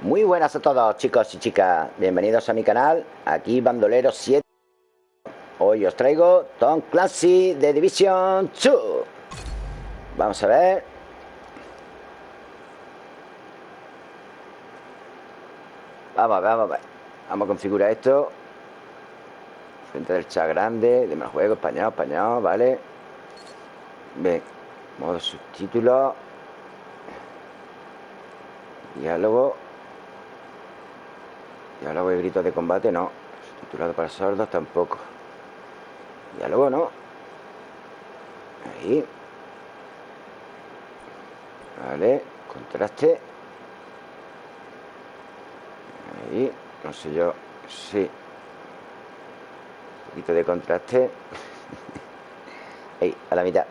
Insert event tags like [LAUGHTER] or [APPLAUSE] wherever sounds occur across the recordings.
Muy buenas a todos chicos y chicas. Bienvenidos a mi canal Aquí Bandolero 7 Hoy os traigo Tom Clancy de Division 2 Vamos a ver. Vamos a ver, vamos a Vamos a configurar esto. Frente del chat grande Deme el juego, español, español, vale Bien Modo subtítulo. Diálogo Y gritos de combate, no. Titulado para sordos, tampoco. Diálogo, no. Ahí. Vale, contraste. Ahí, no sé yo. Sí. Un poquito de contraste. [LAUGHS] Ahí, a la mitad.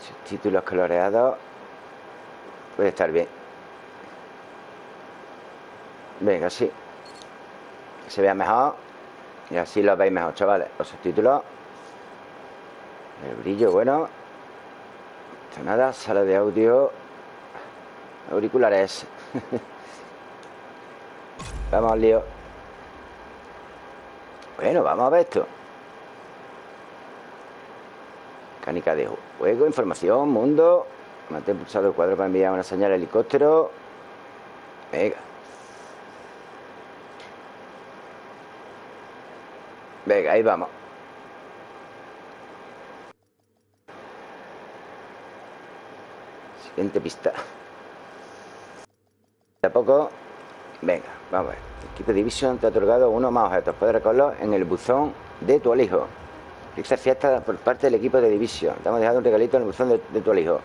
Subtítulos coloreados. Puede estar bien. Venga, sí se vea mejor y así lo veis mejor, chavales. Los subtítulos. El brillo, bueno. Esto nada, sala de audio. Auriculares. [LAUGHS] vamos al lío. Bueno, vamos a ver esto. Mecánica de juego, información, mundo. Mantén pulsado el cuadro para enviar una señal al helicóptero. Venga. Venga, ahí vamos. Siguiente pista. De a poco Venga, vamos a ver. Equipo de Division te ha otorgado uno más objetos. Puedes recogerlos en el buzón de tu alijo. Fixa fiesta por parte del equipo de Division Te hemos dejado un regalito en el buzón de, tu alijo.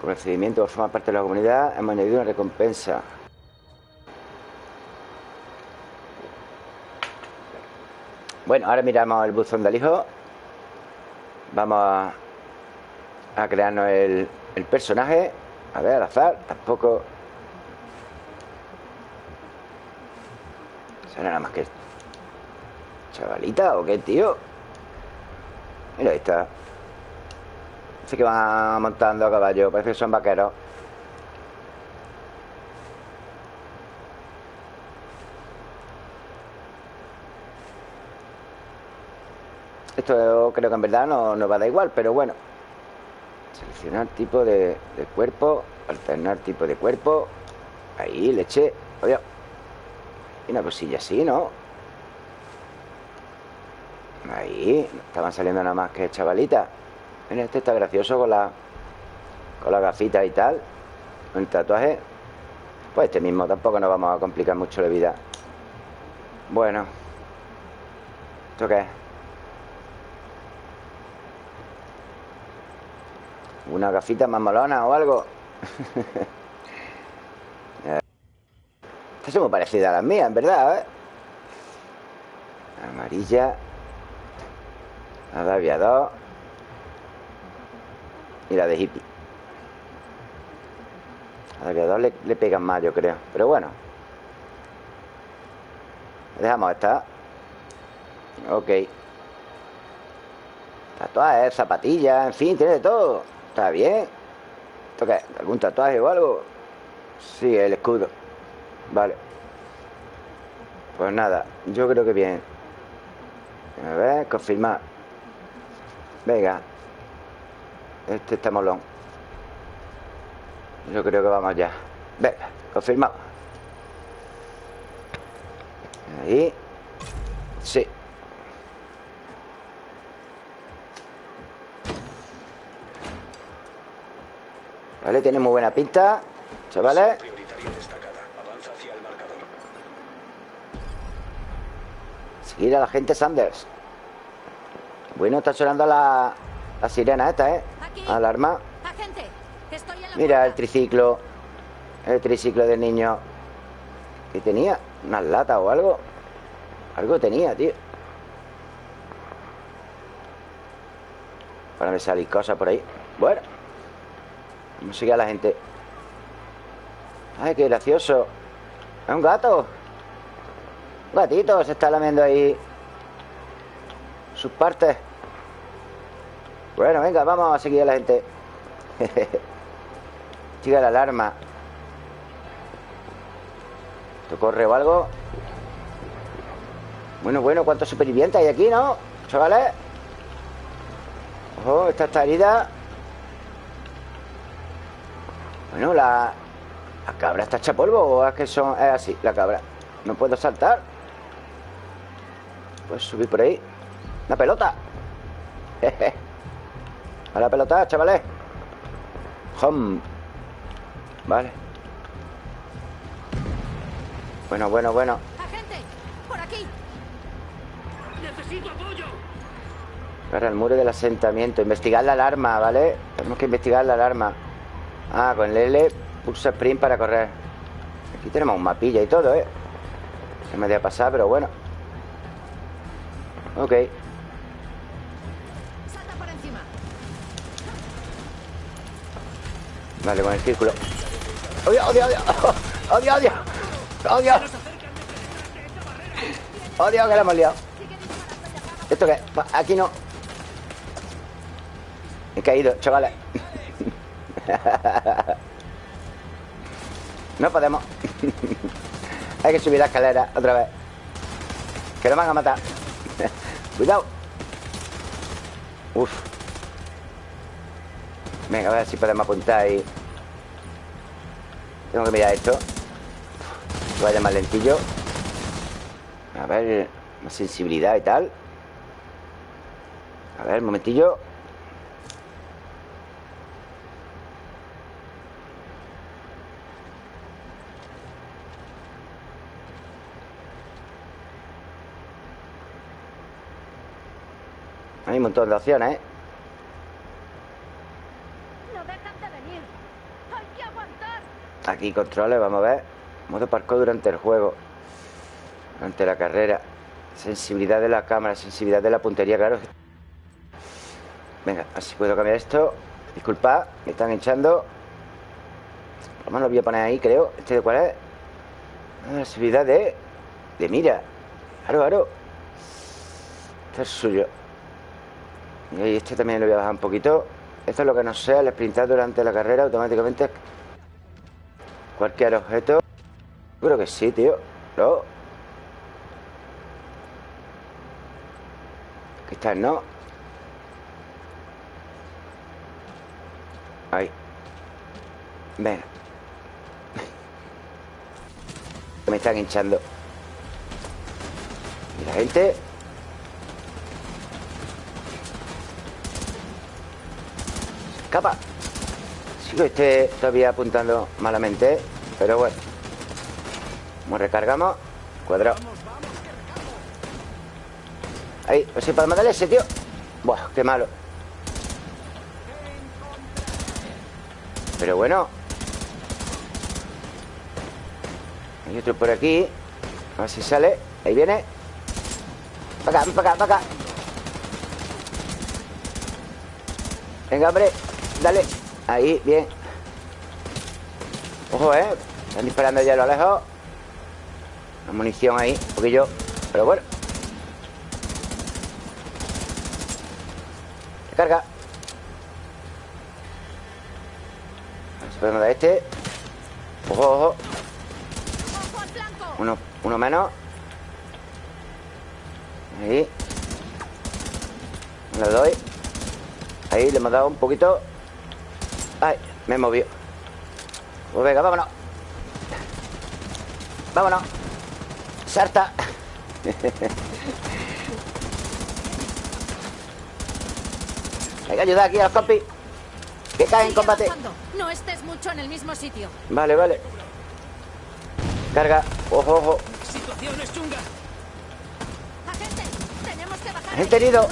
Con el procedimiento por formar parte de la comunidad Hemos añadido una recompensa Bueno, ahora miramos el buzón del hijo Vamos a, crearnos el, personaje. A ver, al azar Tampoco. ¿Será nada más que ¿Chavalita o qué, tío? Mira, ahí está. Parece que van montando a caballo Parece que son vaqueros Esto creo que en verdad no nos va a dar igual, pero bueno. Seleccionar tipo de, cuerpo, alternar tipo de cuerpo. Ahí, leche. Obvio. Y una cosilla así, ¿no? Ahí. Estaban saliendo nada más que chavalitas. Mira, este está gracioso con la con la gafita y tal. El tatuaje. Pues este mismo tampoco nos vamos a complicar mucho la vida. Bueno. ¿Esto qué es? Una gafita más malona o algo. [LAUGHS] Esta es muy parecida a las mías, en verdad, ¿eh? Amarilla La de aviador Y la de hippie. La de aviador le, le pegan más, yo creo. Pero bueno. Dejamos esta. Ok. Tatuajes, zapatillas, en fin, tiene de todo Está bien ¿Esto qué? ¿Algún tatuaje o algo? Sí, el escudo. Vale. Pues nada, yo creo que bien. A ver, confirmar Venga. Este está molón. Yo creo que vamos ya. Venga, confirmado. Ahí. Sí Vale, tiene muy buena pinta Chavales. Seguir a la gente Sanders. Bueno, está sonando la, la sirena esta, ¿eh? Alarma. Mira el triciclo. El triciclo del niño. ¿Qué tenía? ¿Unas latas o algo? Algo tenía, tío. Para me salir cosas por ahí. Bueno no sigue a la gente. Ay, qué gracioso. Es un gato Un gatito, se está lamiendo ahí Sus partes. Bueno, venga, vamos a seguir a la gente. [LAUGHS] Sigue la alarma. ¿Esto corre o algo? Bueno, bueno, ¿cuántos supervivientes hay aquí, no? Chavales Ojo, esta está herida Bueno, la... ¿La cabra está hecha polvo o es que son... es así, la cabra? No puedo saltar Puedo subir por ahí Una pelota [LAUGHS] A la pelota, chavales Home Vale Bueno, bueno, bueno ¡Agente! ¡Por aquí! ¡Necesito apoyo! Ahora el muro del asentamiento Investigar la alarma, ¿vale? Tenemos que investigar la alarma Ah, con L Pulsa sprint para correr Aquí tenemos un mapilla y todo, ¿eh? Se me debe pasar, pero bueno Ok. Vale, con el círculo ¡Odio, odio, odio! ¡Odio, odio! ¡Odio! ¡Odio, que la hemos liado! ¿Esto qué? Aquí no He caído, chavales No podemos. Hay que subir la escalera otra vez. Que nos van a matar. Cuidado. Uf. Venga, a ver si podemos apuntar ahí. Tengo que mirar esto. Que vaya más lentillo. A ver Más sensibilidad y tal. A ver, un momentillo Hay un montón de opciones, ¿eh? Aquí controles, vamos a ver. Modo parkour durante el juego. Durante la carrera. Sensibilidad de la cámara, sensibilidad de la puntería, claro. Venga, así puedo cambiar esto. Disculpad, me están lo menos lo voy a poner ahí, creo. ¿Este de cuál es? Ah, la sensibilidad de... De mira. Claro, claro. Este es suyo Y este también lo voy a bajar un poquito. Esto es lo que no sé Al sprintar durante la carrera automáticamente Cualquier objeto. Creo que sí, tío. No. Aquí está, ¿no? Ahí. Venga [LAUGHS] Me están hinchando. Y la gente Escapa Sigo este todavía apuntando malamente, pero bueno. Como recargamos, cuadrado. Ahí, pues si podemos darle ese, tío. Buah, qué malo. Pero bueno. Hay otro por aquí. A ver si sale. Ahí viene. Para acá, para acá, para acá. Venga, hombre. Dale. Ahí, bien. Ojo, ¿eh? Están disparando ya a lo lejos. La munición ahí, un poquillo. Pero bueno. Recarga. A ver si podemos dar este. Ojo, ojo. Uno, uno menos. Ahí. Le doy. Ahí le hemos dado un poquito. Me he movido. Pues venga, vámonos. Vámonos. Sarta. [LAUGHS] Hay que ayudar aquí a los compis. Que caen en combate. No estés mucho en el mismo sitio. Vale, vale. Carga. Ojo, ojo. ¡Situación es chunga! Agente, tenemos que bajar. Agente y herido.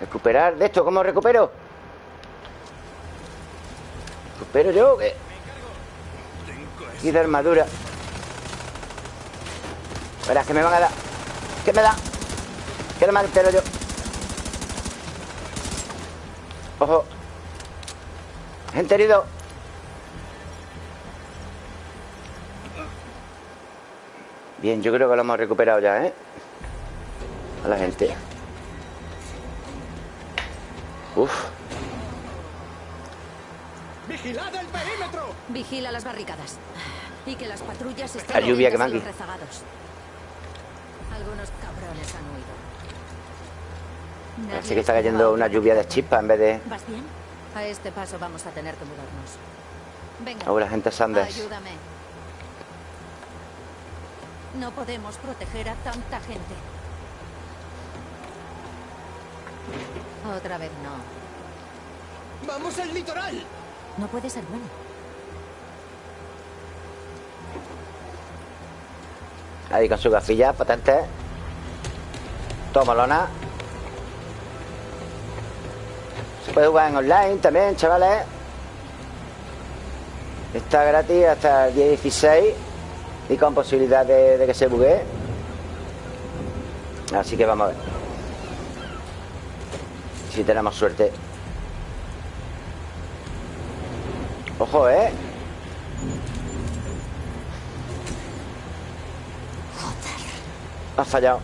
Recuperar de esto, ¿cómo recupero? ¿Recupero yo? ¿Qué? Y de armadura Verás que me van a dar ¿Qué me da? Que no me entero yo Ojo Gente herido Bien, yo creo que lo hemos recuperado ya, ¿eh? A la gente Uf Vigila las barricadas. Y que las patrullas estén La lluvia que. Algunos cabrones han huido. Parece que está cayendo una lluvia de chispas en vez de... ¿Vas bien? A este paso vamos a tener que mudarnos. Venga. La gente Sanders. Ayúdame. No podemos proteger a tanta gente. Otra vez no. ¡Vamos al litoral! No puede ser bueno. Ahí con su gafilla, potente. Tomalona. Se puede jugar en online también, chavales. Está gratis hasta el día 16 y con posibilidad de, de que se buguee. Así que vamos a ver. Si tenemos suerte. Ojo, ¿eh? Ha fallado.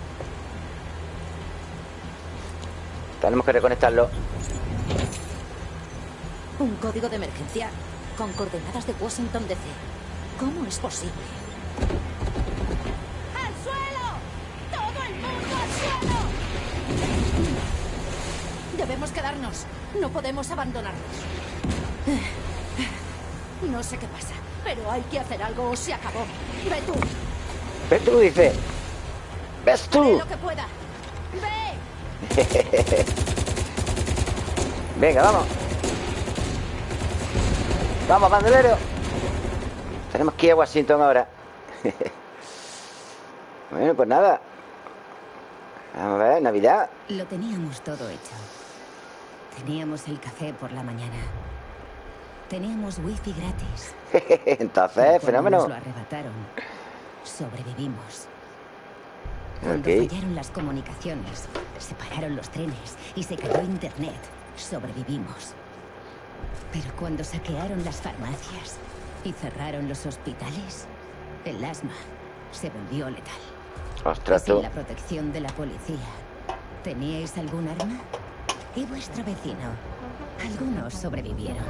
Tenemos que reconectarlo. Un código de emergencia con coordenadas de Washington DC. ¿Cómo es posible? ¡Al suelo! ¡Todo el mundo al suelo! Debemos quedarnos. No podemos abandonarnos. No sé qué pasa, pero hay que hacer algo o se acabó. Ve tú, ¿Ves tú? Dice. ¿Ves tú? [LAUGHS] Venga, vamos. Vamos, bandolero. Tenemos que ir a Washington ahora. [LAUGHS] bueno, pues nada. Vamos a ver, Navidad. Lo teníamos todo hecho. Teníamos el café por la mañana. Teníamos wifi gratis. [LAUGHS] Entonces, fenómeno. Nos lo arrebataron. Sobrevivimos. Cuando Ok. fallaron las comunicaciones, se pararon los trenes y se cayó internet, sobrevivimos. Pero cuando saquearon las farmacias y cerraron los hospitales, el asma se volvió letal. Ostras, Y sin la protección de la policía, ¿teníais algún arma? ¿Y vuestro vecino? Algunos sobrevivieron.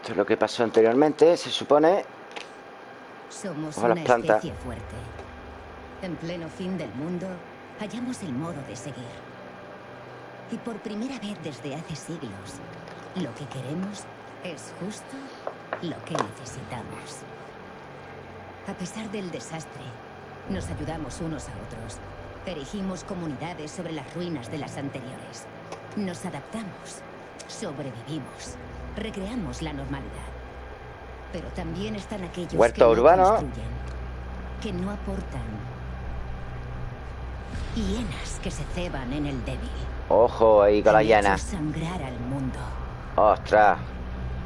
Esto es lo que pasó anteriormente, se supone. Somos las una plantas. especie fuerte. En pleno fin del mundo, hallamos el modo de seguir. Y por primera vez desde hace siglos, lo que queremos es justo lo que necesitamos. A pesar del desastre, nos ayudamos unos a otros. Erigimos comunidades sobre las ruinas de las anteriores. Nos adaptamos, sobrevivimos, recreamos la normalidad. Pero también están aquellos Huerto que no urbano. construyen, que no aportan. Hienas que se ceban en el débil. Ojo ahí con la llana. sangrar al mundo. Ostras.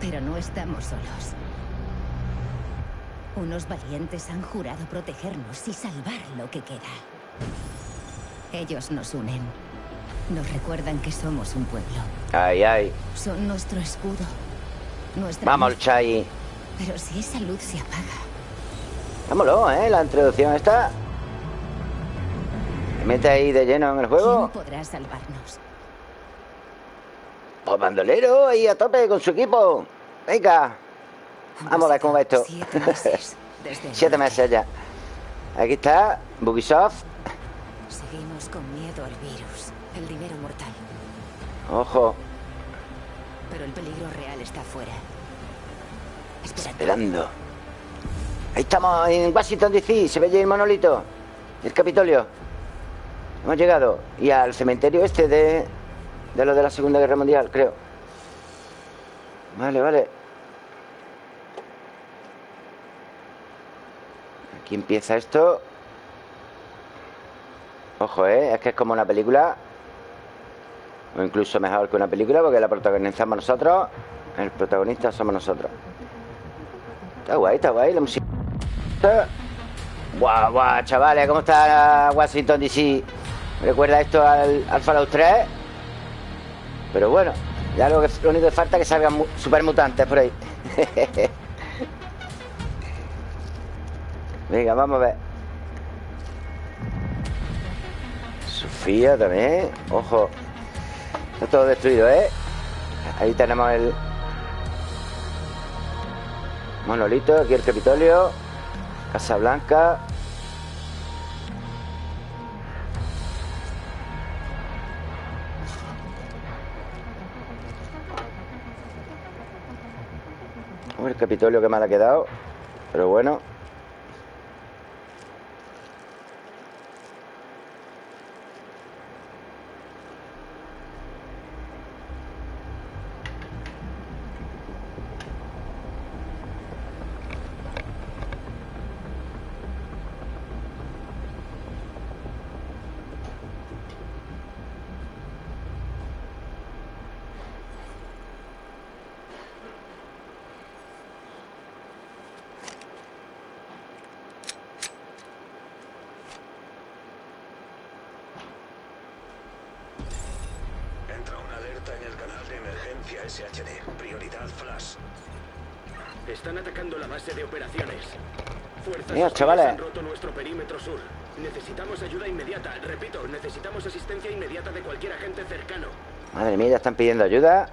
Pero no estamos solos. Unos valientes han jurado protegernos y salvar lo que queda. Ellos nos unen. Nos recuerdan que somos un pueblo. Ay, ay. Son nuestro escudo. Nuestra Vamos, luz. Chay. Pero si esa luz se apaga, Vámonos, ¿eh? La introducción está. ¿Me mete ahí de lleno en el juego? ¿quién podrá salvarnos? Pues bandolero ahí a tope con su equipo. Venga. Vamos a ver cómo va esto. Siete meses. desde [LAUGHS] Siete meses ya. Aquí está, Bugisoft. Seguimos con miedo al virus, el dinero mortal. Ojo, Pero el peligro real está afuera. Esperando. Ahí estamos en Washington DC. Se ve allí el monolito. El Capitolio. Hemos llegado. Y al cementerio este de. De lo de la Segunda Guerra Mundial, creo. Vale, vale. Aquí empieza esto. Ojo, ¿eh? Es que es como una película. O incluso mejor que una película porque la protagonizamos nosotros. El protagonista somos nosotros. Está guay, está guay la música. Guau, guau, chavales, ¿cómo está Washington DC? Recuerda esto al, al Fallout 3. Pero bueno, ya lo, que, lo único que falta es que salgan mu- supermutantes por ahí. [LAUGHS] Venga, vamos a ver. Sofía también. Ojo. Está todo destruido, ¿eh? Ahí tenemos el, Monolito, aquí el Capitolio. Casa Blanca. El Capitolio que mal ha quedado. Pero bueno. Necesitamos ayuda inmediata. Repito, necesitamos asistencia inmediata de cualquier agente cercano. Madre mía, ya están pidiendo ayuda.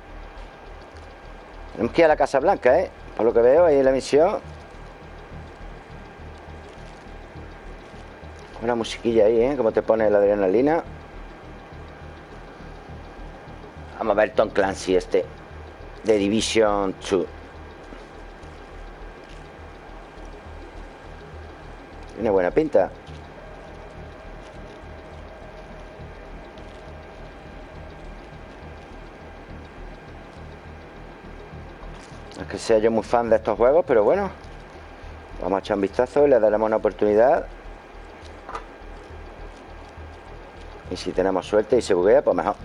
Tenemos que ir a la Casa Blanca, ¿eh? Por lo que veo ahí en la misión. Una musiquilla ahí, ¿eh? Como te pone la adrenalina. Vamos a ver Tom Clancy este. De Division 2. Tiene buena pinta. No es que sea yo muy fan de estos juegos, pero bueno. Vamos a echar un vistazo y le daremos una oportunidad. Y si tenemos suerte y se buguea, pues mejor.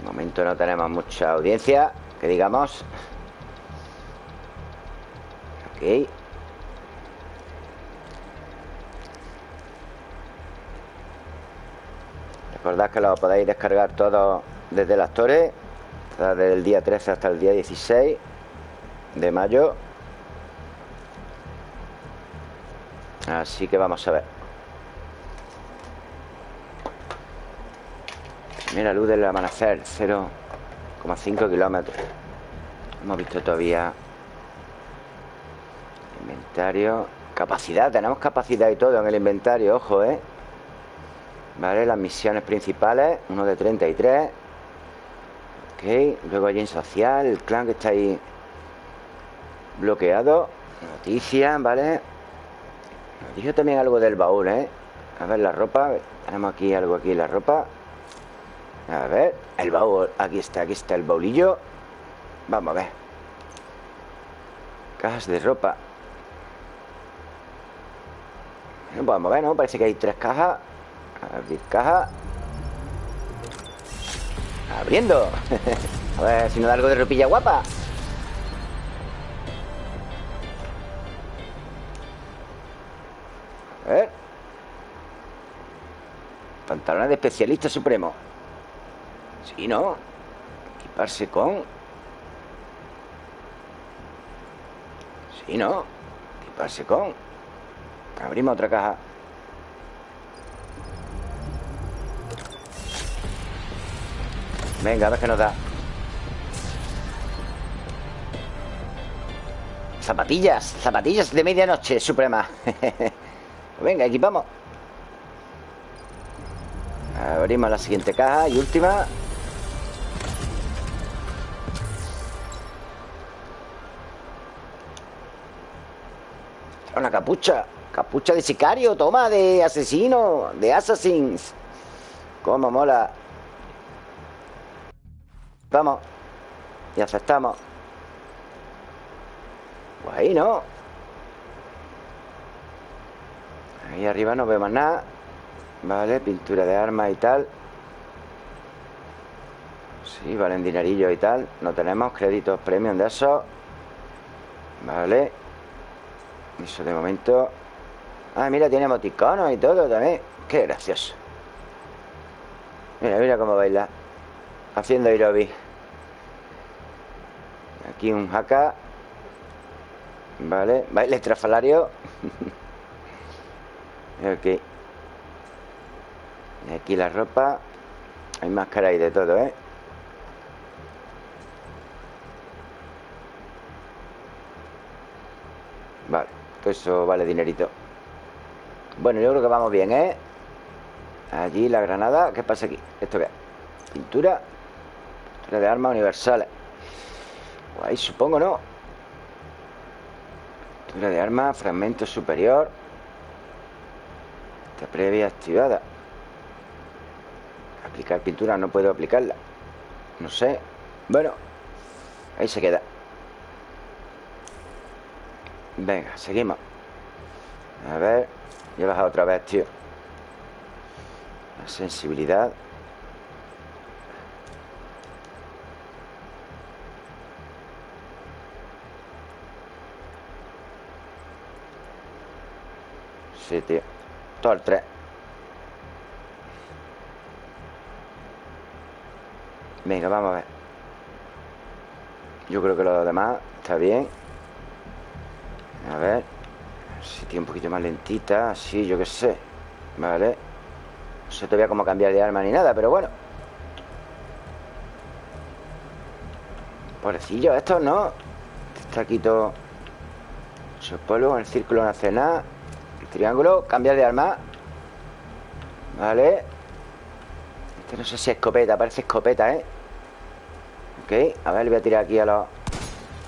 De momento no tenemos mucha audiencia, que digamos. Ok. Recordad que lo podéis descargar todo desde las Torres, desde el día 13 hasta el día 16 de mayo. Así que vamos a ver. Mira, luz del amanecer, 0,5 kilómetros. Hemos visto todavía inventario. Capacidad, tenemos capacidad y todo en el inventario, ojo, ¿eh? Vale, las misiones principales, uno de 33. Ok, luego allí en social, el clan que está ahí bloqueado. Noticias, ¿vale? Nos dijo también algo del baúl, ¿eh? A ver la ropa. Tenemos aquí algo aquí, la ropa. A ver, el baúl. Aquí está, aquí está el baulillo. Vamos a ver. Cajas de ropa. Pues vamos a ver, ¿no? Parece que hay tres cajas. Abrir caja. Abriendo. a ver si nos da algo de ropilla guapa. A ver. Pantalones de especialista supremo. Sí, ¿no? Equiparse con... Sí, ¿no? Equiparse con... Abrimos otra caja. Venga, a ver qué nos da. Zapatillas, zapatillas de medianoche, suprema. [LAUGHS] Venga, equipamos. Abrimos la siguiente caja y última. Una capucha. Capucha de sicario, toma, de asesino, de assassins. Cómo mola. Vamos. Y aceptamos. Pues ahí, ¿no? Ahí arriba no vemos nada. Vale, pintura de armas y tal. Sí, valen dinerillo y tal. No tenemos créditos premium de eso. Vale. Eso de momento. Ah, mira, tiene emoticonos y todo también. Qué gracioso. Mira, mira cómo baila haciendo Irobi. Aquí un jaca. Vale, baile estrafalario. [LAUGHS] ok. Aquí la ropa. Hay máscara y de todo, ¿eh? Vale, que eso vale dinerito. Bueno, yo creo que vamos bien, ¿eh? Allí la granada. ¿Qué pasa aquí? ¿Esto qué? Pintura. De armas universales. Ahí supongo, ¿no? Pintura de armas Fragmento superior. Está previa activada. Aplicar pintura No puedo aplicarla. No sé. Bueno Ahí se queda. Venga, seguimos. A ver Ya he bajado otra vez, tío. La sensibilidad Sí, tío Todo el 3 Venga, vamos a ver. Yo creo que lo demás está bien. A ver. Si tiene un poquito más lentita Así, yo qué sé. Vale. No sé todavía cómo cambiar de arma ni nada Pero bueno. Pobrecillo, esto no. Está aquí todo Su polvo, el círculo El triángulo, cambiar de arma. Vale. Este no sé si es escopeta, parece escopeta, ¿eh? Ok, a ver, le voy a tirar aquí a los...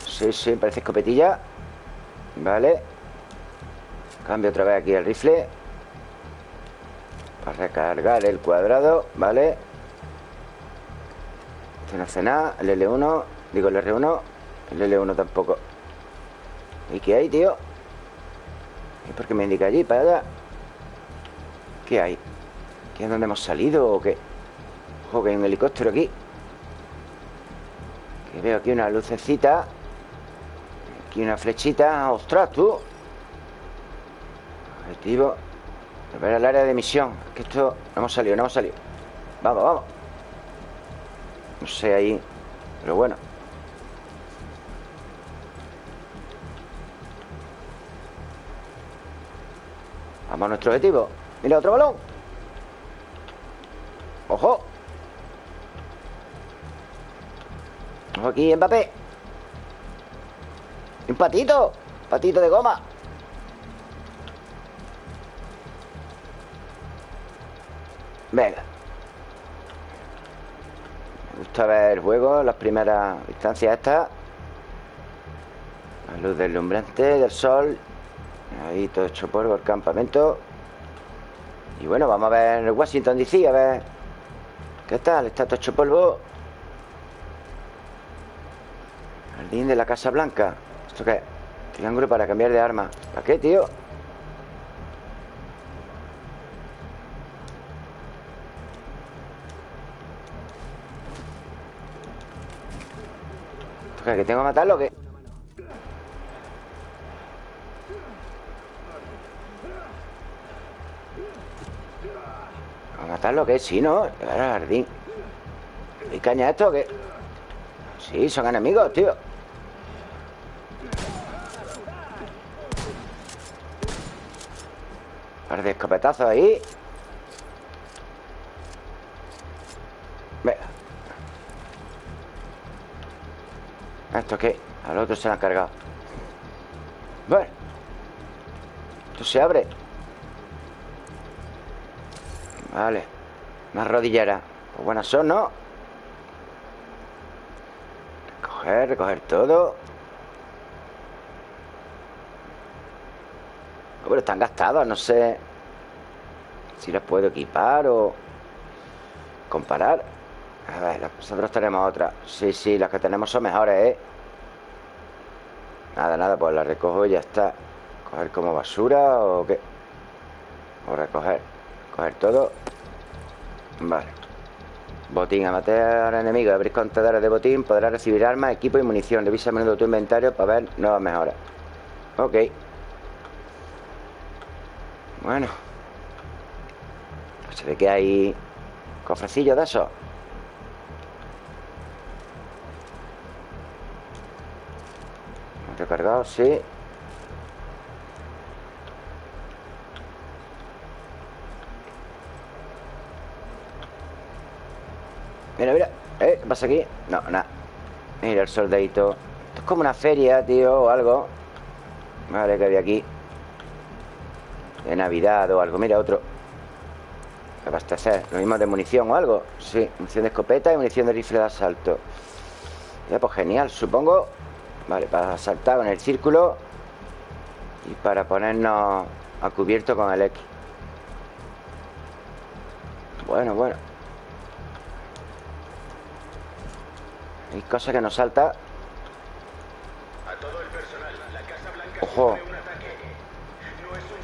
Sí, sí, parece escopetilla. Vale. Cambio otra vez aquí el rifle. Para recargar el cuadrado Vale. Este no hace nada El L1 Digo el R1 El L1 tampoco. ¿Y qué hay, tío? ¿Y por qué me indica allí? Para allá ¿Qué hay? ¿Qué es donde hemos salido o qué? Ojo, que hay un helicóptero aquí Que veo aquí una lucecita Aquí una flechita ¡Ostras, tú! Objetivo Ver el área de misión Que esto... No hemos salido, no hemos salido Vamos, vamos No sé ahí Pero bueno Vamos a nuestro objetivo. Mira, otro balón. ¡Ojo! Ojo aquí, Mbappé. Un patito. Patito de goma. Venga. Me gusta ver el juego Las primeras instancias estas. La luz deslumbrante del sol Ahí todo hecho polvo el campamento Y bueno, vamos a ver Washington DC, a ver ¿Qué tal? Está todo hecho polvo Jardín de la Casa Blanca ¿Esto qué? Triángulo para cambiar de arma ¿Para qué, tío? ¿Esto qué? ¿Que tengo que matarlo o qué? ¿A matarlo o qué? Sí, ¿no? Llegar al jardín ¿Y caña esto o qué? Sí, son enemigos, tío par de escopetazos ahí Venga ¿Esto qué? Al otro se lo han cargado Bueno Esto se abre Vale. Más rodilleras Pues buenas son, ¿no? Recoger, recoger todo. Pero están gastadas, no sé Si las puedo equipar o Comparar. A ver, nosotros tenemos otras Sí, sí, las que tenemos son mejores, ¿eh? Nada, nada, pues las recojo y ya está. Coger como basura o qué. O recoger Coger todo. Vale. Botín, a matar enemigos Abrir contenedores de botín Podrás recibir armas, equipo y munición. Revisa a menudo tu inventario para ver nuevas mejoras. Ok. Bueno. Se ve que hay Cofrecillos de esos. Recargado, sí Mira, mira ¿Eh? ¿Qué pasa aquí? No, nada. Mira el soldadito. Esto es como una feria, tío, o algo. Vale, que había aquí. De Navidad o algo. Mira, otro. Abastecer. Lo mismo de munición o algo. Sí, munición de escopeta y munición de rifle de asalto. Ya, pues genial, supongo. Vale, para saltar con el círculo. Y para ponernos a cubierto con el X. Bueno, bueno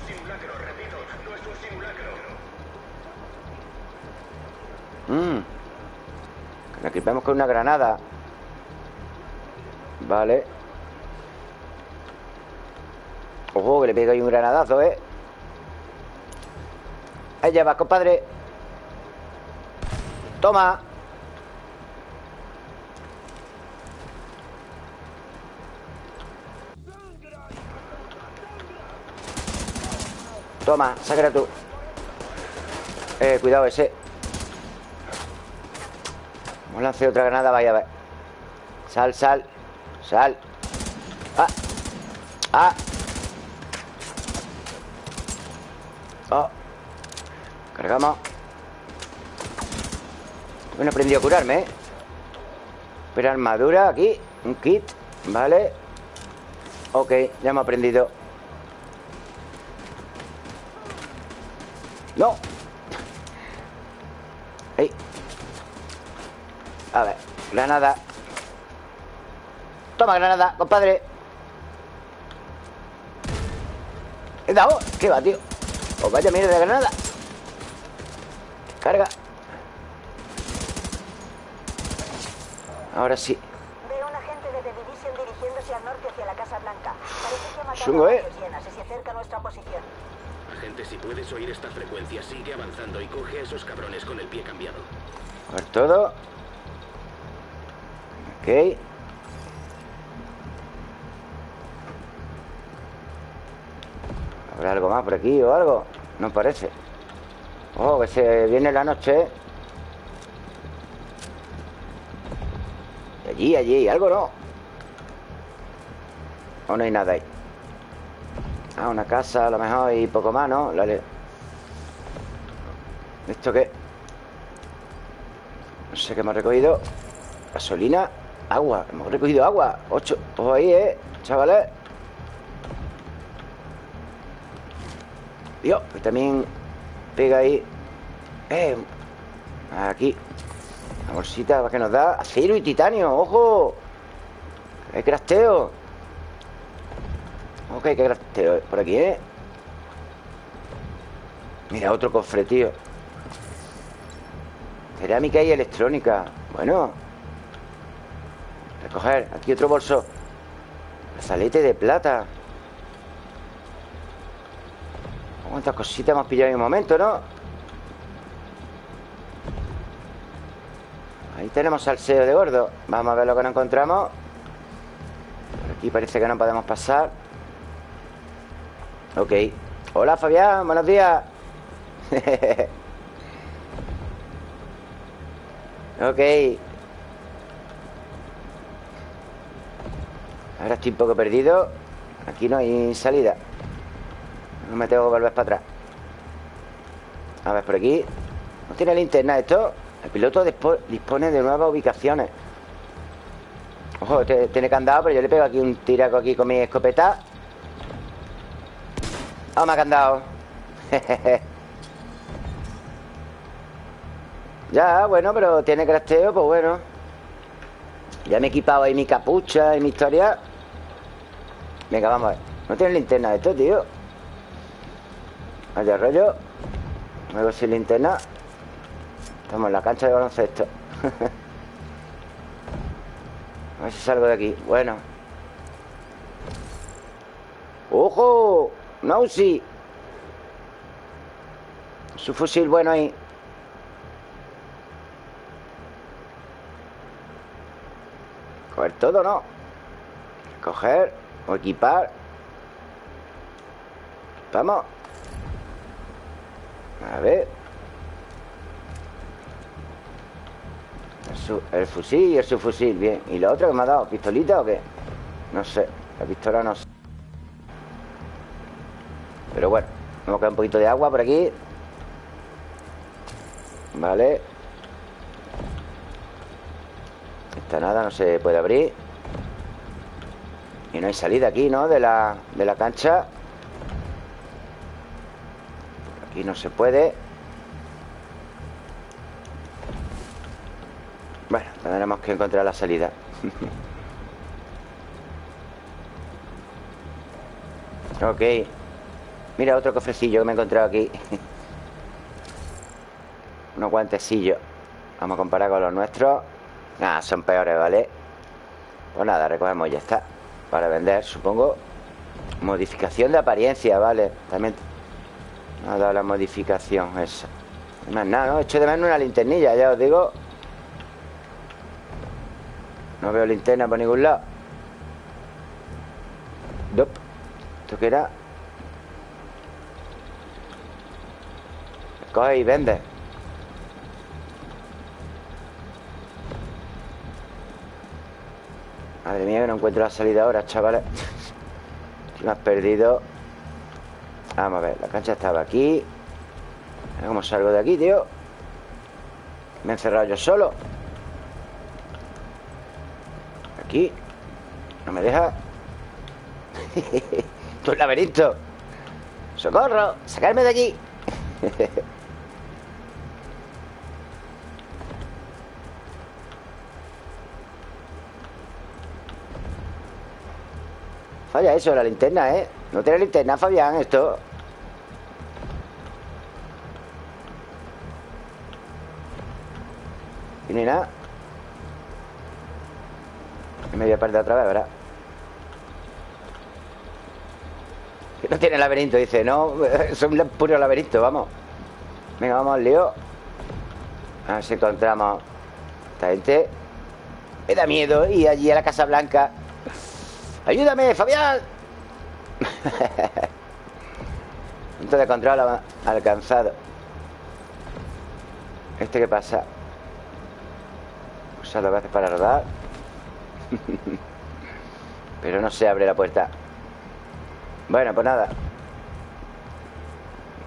simulacro, repito, no es un simulacro. Mmm Que nos equipemos con una granada. Vale. Ojo, que le pega ahí un granadazo, ¿eh? Allá va, compadre. Toma Toma, sácala tú. Eh, cuidado ese. Vamos a otra granada, vaya a ver Sal, sal Sal. Ah Ah. Oh. Cargamos. Bueno, he aprendido a curarme, ¿eh? Pero armadura aquí Un kit, vale Ok, ya hemos aprendido No Ey. A ver, granada Toma granada, compadre He dado, ¿qué va, tío? Pues vaya mierda de granada Carga Ahora sí Veo un agente de The Division dirigiéndose al norte hacia la Casa Blanca. Parece que ha matado Chungo, ¿eh? varios hienas y se acerca a nuestra posición. Si puedes oír esta frecuencia, sigue avanzando y coge a esos cabrones con el pie cambiado. Por todo Ok ¿Habrá algo más por aquí o algo? No parece Oh, que se viene la noche ¿eh? Allí, allí, algo no O no hay nada ahí Ah, una casa a lo mejor y poco más, ¿no? Dale. ¿Esto qué? No sé qué hemos recogido Gasolina Agua Hemos recogido agua Ocho Ojo ahí, ¿eh? Chavales Dios Que también Pega ahí Eh Aquí La bolsita que nos da Acero y titanio ¡Ojo! ¡Hay crafteo! Ok, qué crafteo Por aquí, ¿eh? Mira, otro cofre, tío. Cerámica y electrónica. Bueno. Recoger, aquí otro bolso. Brazalete de plata. ¿Cuántas cositas hemos pillado en un momento, no? Ahí tenemos salseo de gordo Vamos a ver lo que nos encontramos. Por aquí parece que no podemos pasar Ok. Hola, Fabián, buenos días. [LAUGHS] Ok. Ahora estoy un poco perdido. Aquí no hay salida. No me tengo que volver para atrás. A ver, por aquí. No tiene linterna esto El piloto dispo- dispone de nuevas ubicaciones. Ojo, este tiene candado Pero yo le pego aquí un tiraco aquí con mi escopeta Toma candado [LAUGHS] Ya, bueno, pero tiene crafteo, pues bueno. Ya me he equipado ahí mi capucha y mi historia. Venga, vamos a ver. No tiene linterna esto, tío. Vaya rollo. Luego sin linterna. Estamos en la cancha de baloncesto. [LAUGHS] A ver si salgo de aquí. Bueno. ¡Ojo! ¡Nausi! Su fusil bueno ahí Coger todo, ¿no? Coger o equipar Vamos A ver el, su- el fusil y el subfusil, bien ¿Y lo otro que me ha dado? ¿Pistolita o qué? No sé, la pistola no sé Pero bueno Vamos a caer un poquito de agua por aquí. Vale. Esta nada, no se puede abrir. Y no hay salida aquí, ¿no? De la, de la cancha. Aquí no se puede. Bueno, tendremos que encontrar la salida. [LAUGHS] Ok Mira otro cofrecillo que me he encontrado aquí [LAUGHS] Unos guantecillos Vamos a comparar con los nuestros Nada, son peores, ¿vale? Pues nada, recogemos y ya está Para vender, supongo Modificación de apariencia, ¿vale? También ha dado la modificación esa Más nada, ¿no? He hecho de menos una linternilla, ya os digo No veo linterna por ningún lado Dop. ¿Esto qué era? Coge y vende. Madre mía que no encuentro la salida ahora, chavales. [LAUGHS] Me has perdido. Vamos a ver, la cancha estaba aquí. ¿Cómo salgo de aquí, tío? Me he encerrado yo solo. Aquí. No me deja. [LAUGHS] Tú el laberinto. ¡Socorro! ¡Sacarme de aquí! [LAUGHS] Falla eso, la linterna, ¿eh? No tiene linterna, Fabián, esto. Y ni nada. Me voy a perder otra vez, ¿verdad? No tiene laberinto, dice No, [LAUGHS] es un puro laberinto, vamos. Venga, vamos al lío. A ver si encontramos Esta gente. Me da miedo ir allí a la Casa Blanca ¡Ayúdame, Fabián! [LAUGHS] Punto de control alcanzado. ¿Este qué pasa? Usa dos veces para rodar [LAUGHS] Pero no se abre la puerta. Bueno, pues nada.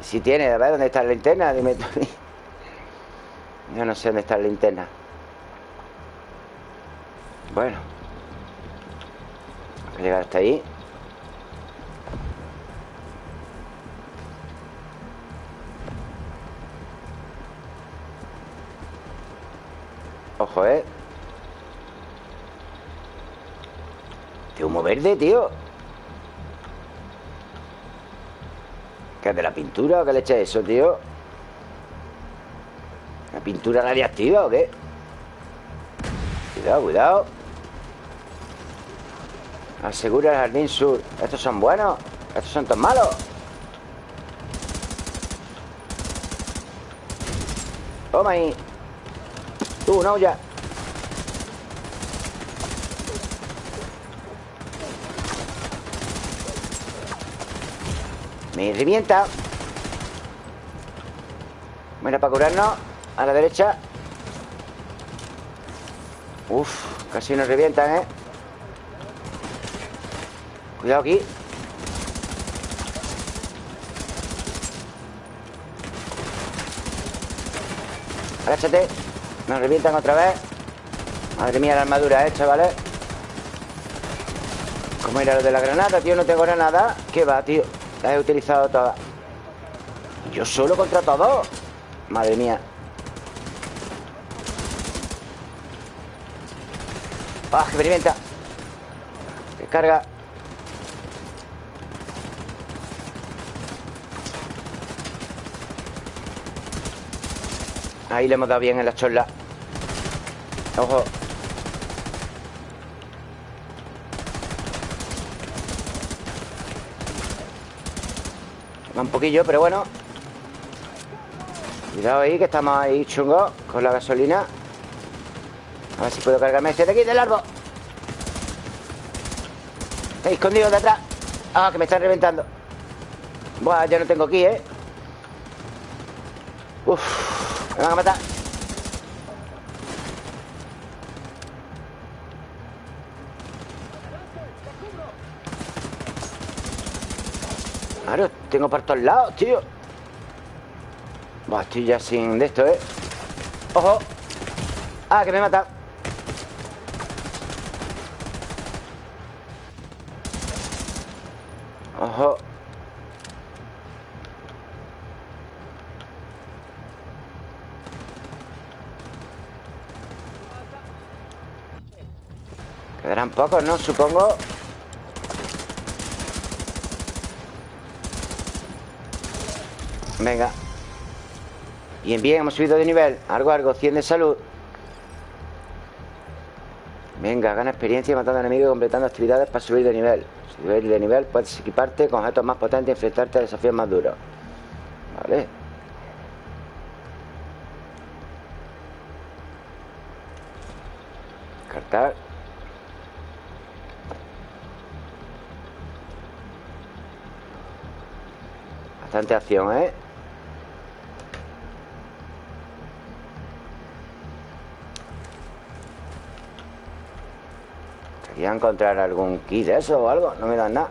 Si tiene, a ver, ¿dónde está la linterna? Dime tú. [LAUGHS] Yo no sé dónde está la linterna. Bueno llegar hasta ahí Ojo, ¿eh? De humo verde, tío ¿Qué es de la pintura o qué le echa eso, tío? ¿La pintura radiactiva o qué? Cuidado, cuidado Asegura el jardín sur Estos son buenos Estos son tan malos Toma ahí. Tú, no, ya Me revienta Bueno, para curarnos A la derecha. Uf, casi nos revientan, ¿eh? Cuidado aquí. Agáchate. Nos revientan otra vez. Madre mía la armadura, eh, chavales ¿Cómo era lo de la granada, tío? No tengo granada. ¿Qué va, tío? La he utilizado todas Yo solo contra todos Madre mía. ¡Ah, revienta! Descarga Ahí le hemos dado bien en la chorla. Ojo. Va un poquillo, pero bueno. Cuidado ahí, que estamos ahí chungos Con la gasolina. A ver si puedo cargarme ese de aquí, del árbol. Está escondido detrás Ah, que me están reventando. Buah, ya no tengo aquí, ¿eh? Uf me van a matar Claro, tengo por todos lados, tío Buah, estoy ya sin de esto, ¿eh? ¡Ojo! ¡Ah, que me mata! ¡Ojo! Pocos, ¿no? Supongo. Venga. Bien, bien, hemos subido de nivel. Algo, algo, 100 de salud. Venga, gana experiencia matando enemigos y completando actividades para subir de nivel. Subir de nivel puedes equiparte con objetos más potentes y enfrentarte a desafíos más duros. Vale Bastante acción, ¿eh? Quería encontrar algún kit de eso o algo No me dan nada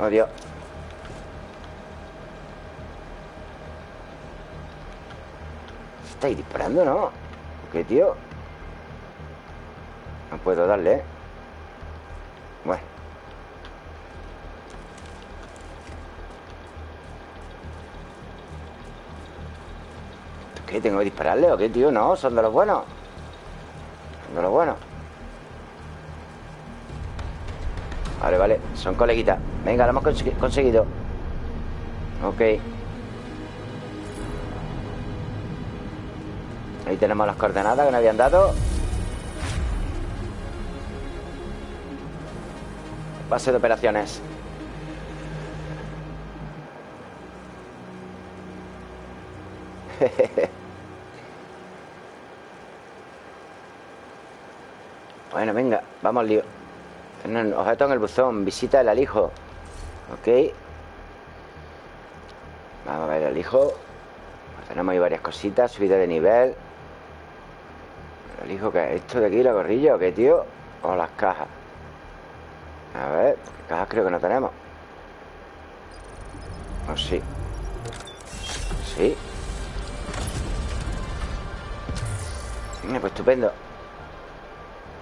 Oh, Dios ¿Estáis disparando, no? ¿Qué, tío? No puedo darle, ¿eh? ¿Qué? ¿Tengo que dispararle o qué, tío? No, son de los buenos. Son de los buenos. Vale, vale, son coleguitas. Venga, lo hemos conseguido. Ok. Ahí tenemos las coordenadas que nos habían dado. Base de operaciones [LAUGHS] Venga, vamos al lío. Objeto en el buzón, visita el alijo. Ok. Vamos a ver el alijo Tenemos ahí varias cositas Subida de nivel. El alijo, ¿qué es esto de aquí? ¿La gorrilla o qué, tío? O las cajas. A ver, cajas creo que no tenemos. O sí. Sí. Pues estupendo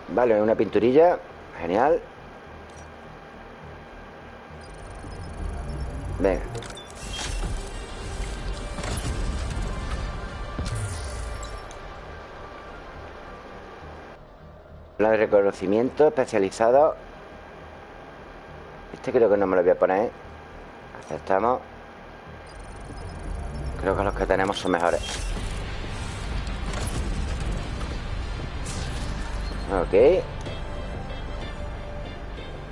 Vale, una pinturilla. Genial. Venga. La de reconocimiento especializado. Este creo que no me lo voy a poner Aceptamos. Creo que los que tenemos son mejores Ok.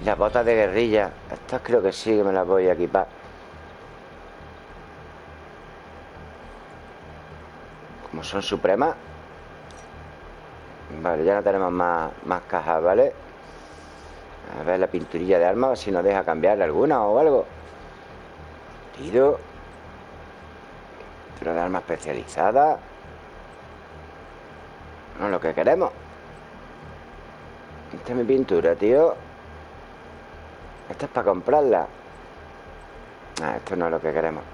Las botas de guerrilla. Estas creo que sí que me las voy a equipar. Como son supremas. Vale, ya no tenemos más, más cajas, ¿vale? A ver la pinturilla de armas A ver si nos deja cambiar alguna o algo. Tiro. Pintura de armas especializada. No es lo que queremos esta es mi pintura, tío. Esta es para comprarla. Esto no es lo que queremos.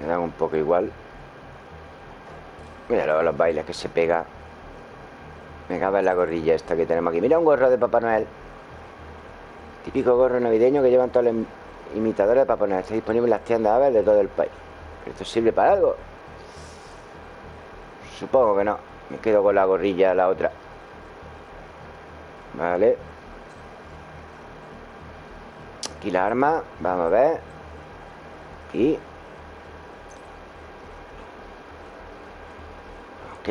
Me dan un poco igual. Mira los bailes que se pega. Me cabe en la gorrilla esta que tenemos aquí. Mira un gorro de Papá Noel. Típico gorro navideño que llevan todos los imitadores de Papá Noel. Está disponible en las tiendas aves de todo el país. ¿Esto sirve para algo? Supongo que no Me quedo con la gorrilla la otra. Vale. Aquí la arma Vamos a ver. Aquí. Ok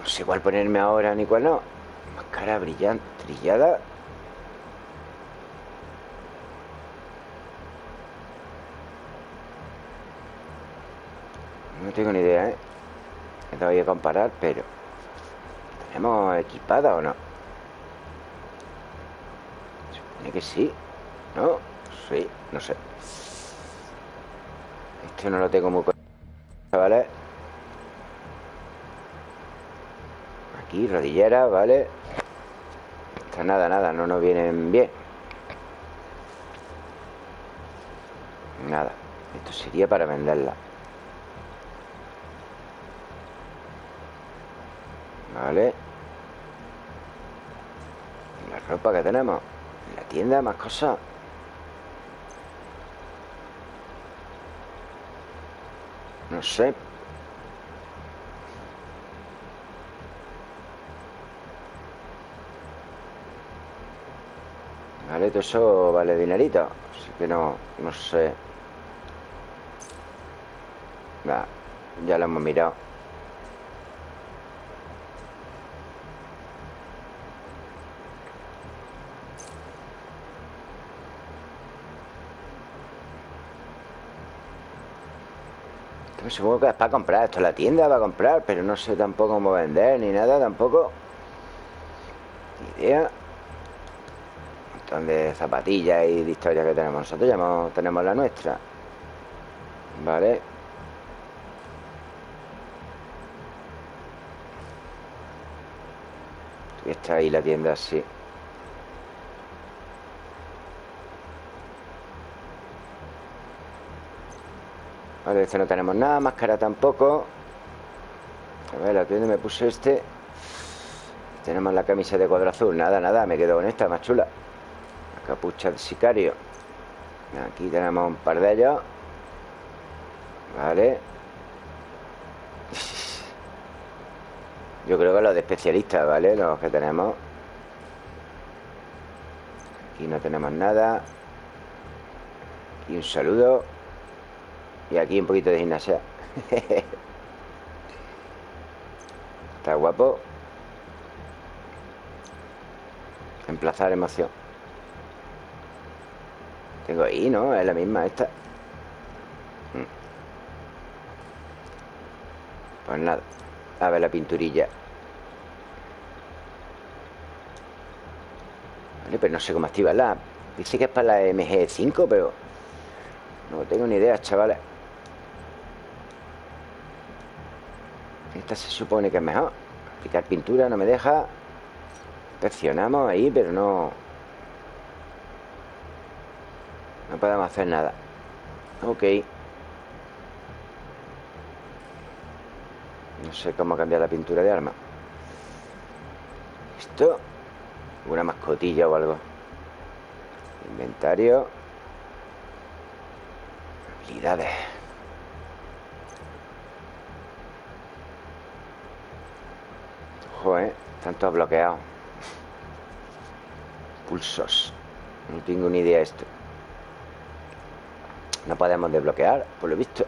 No sé cuál ponerme ahora ni cuál no. Máscara brillante Trillada. No tengo ni idea, ¿eh? Me voy a comparar, pero ¿Tenemos equipada o no? Supone que sí ¿No? Sí, no sé Esto no lo tengo muy ¿Vale? Aquí, rodillera, ¿vale? Esta nada, nada, no nos vienen bien Nada Esto sería para venderla Vale ropa que tenemos. En la tienda, más cosas. No sé. Vale, todo eso vale dinerito Así que no, no sé. Nah, ya lo hemos mirado Supongo que es para comprar Esto es la tienda para comprar Pero no sé tampoco cómo vender ni nada tampoco. Ni idea. Un montón de zapatillas y de historias que tenemos Nosotros ya tenemos la nuestra. Vale. Y está ahí la tienda así Este no tenemos nada Máscara tampoco. A ver, aquí donde me puse este. Tenemos la camisa de cuadro azul. Nada, nada, me quedo con esta, más chula. La capucha de sicario. Aquí tenemos un par de ellos. Vale. [LAUGHS] Yo creo que los de especialistas, ¿vale? Los que tenemos. Aquí no tenemos nada. Aquí un saludo Y aquí un poquito de gimnasia. [LAUGHS] Está guapo. Emplazar emoción. Tengo ahí, ¿no? Es la misma esta. Mm. Pues nada. A ver la pinturilla. Vale, pero no sé cómo activarla. Dice que es para la MG5, pero No tengo ni idea, chavales Se supone que es mejor. Aplicar pintura no me deja. Presionamos ahí, pero no No podemos hacer nada. Ok. No sé cómo cambiar la pintura de arma. Esto Una mascotilla o algo. Inventario. Habilidades Joder, están todos bloqueados Pulsos. No tengo ni idea de esto. No podemos desbloquear, por lo visto.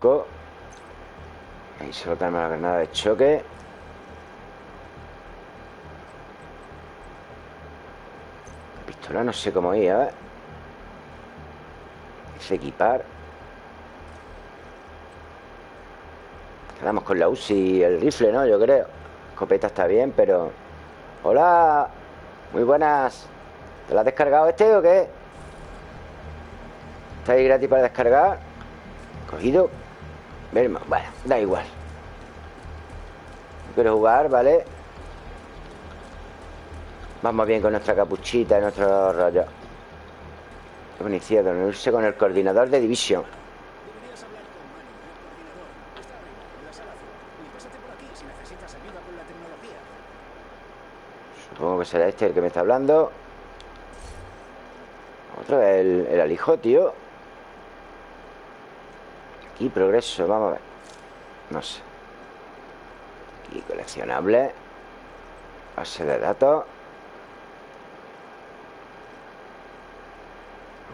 Co- Ahí solo tenemos la granada de choque. La pistola no sé cómo ir, a ver. Es equipar Quedamos con la UCI y el rifle, ¿no? Yo creo. Escopeta está bien, pero... Hola. Muy buenas. ¿Te la has descargado este o qué? ¿Está ahí gratis para descargar? Cogido. Verma, bueno, da igual. Quiero jugar, ¿vale? Vamos bien con nuestra capuchita y nuestro rollo. Iniciado, unirse con el coordinador de división Deberías hablar con Manny, el coordinador. Está arriba, en la sala azul. Y pásate por aquí si necesitas ayuda con la tecnología. Supongo que será este el que me está hablando. Otra vez el, el alijo, tío. Aquí progreso, vamos a ver. No sé. Aquí coleccionable. Base de datos.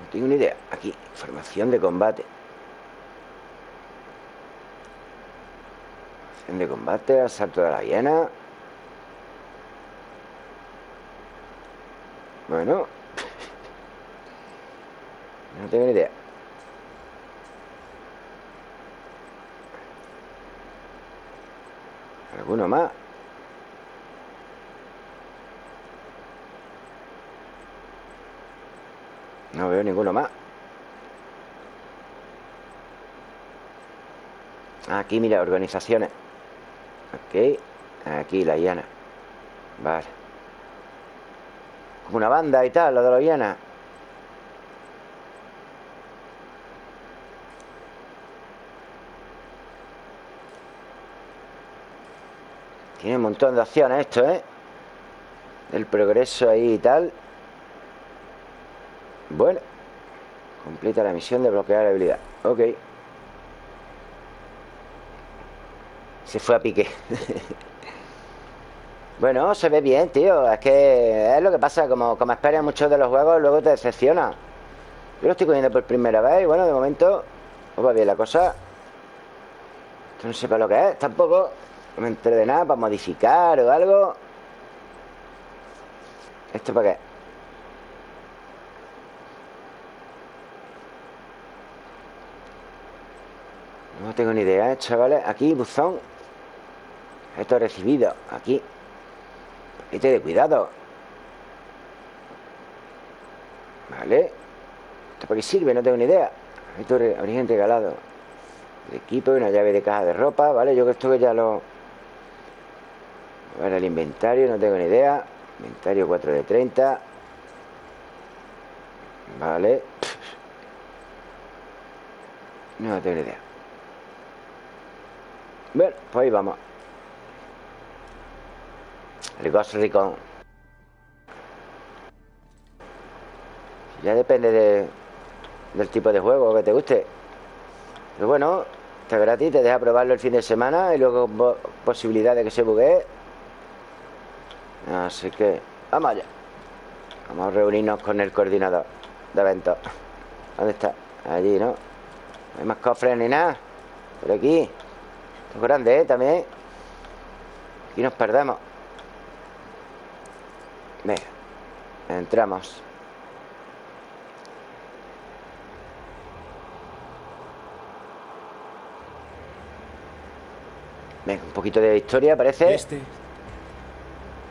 No tengo ni idea. Aquí, información de combate. Información de combate Asalto de la hiena Bueno. No tengo ni idea. ¿Alguno más? No veo ninguno más. Aquí, mira, organizaciones. Ok. Aquí, la hiena Vale. Como una banda y tal, la de la Viana. Tiene un montón de opciones esto, ¿eh? El progreso ahí y tal. Bueno. Completa la misión de bloquear la habilidad. Ok. Se fue a pique. [LAUGHS] bueno, se ve bien, tío. Es que es lo que pasa. Como, como esperas muchos de los juegos, luego te decepciona. Yo lo estoy cogiendo por primera vez y bueno, de momento pues va bien la cosa. Esto no sé para lo que es, tampoco. Me enteré de nada para modificar o algo. ¿Esto para qué? No tengo ni idea, ¿eh, chavales. Aquí, buzón. Esto recibido. Aquí. Este de cuidado. Vale. ¿Esto para qué sirve? No tengo ni idea. Esto es origen regalado. El equipo y una llave de caja de ropa. Vale, yo esto que ya lo... A el inventario, no tengo ni idea. Inventario 4 de 30. Vale. No tengo ni idea. Bueno, pues ahí vamos. El Ghost Recon. Ya depende de, del tipo de juego que te guste. Pero bueno, está gratis, te deja probarlo el fin de semana y luego posibilidad de que se buguee. Así que vamos allá. Vamos a reunirnos con el coordinador de eventos. ¿Dónde está? Allí, ¿no? No hay más cofres ni nada. Por aquí. Esto es grande, ¿eh? También. Aquí nos perdemos. Venga. Entramos. Venga, un poquito de historia, parece. Este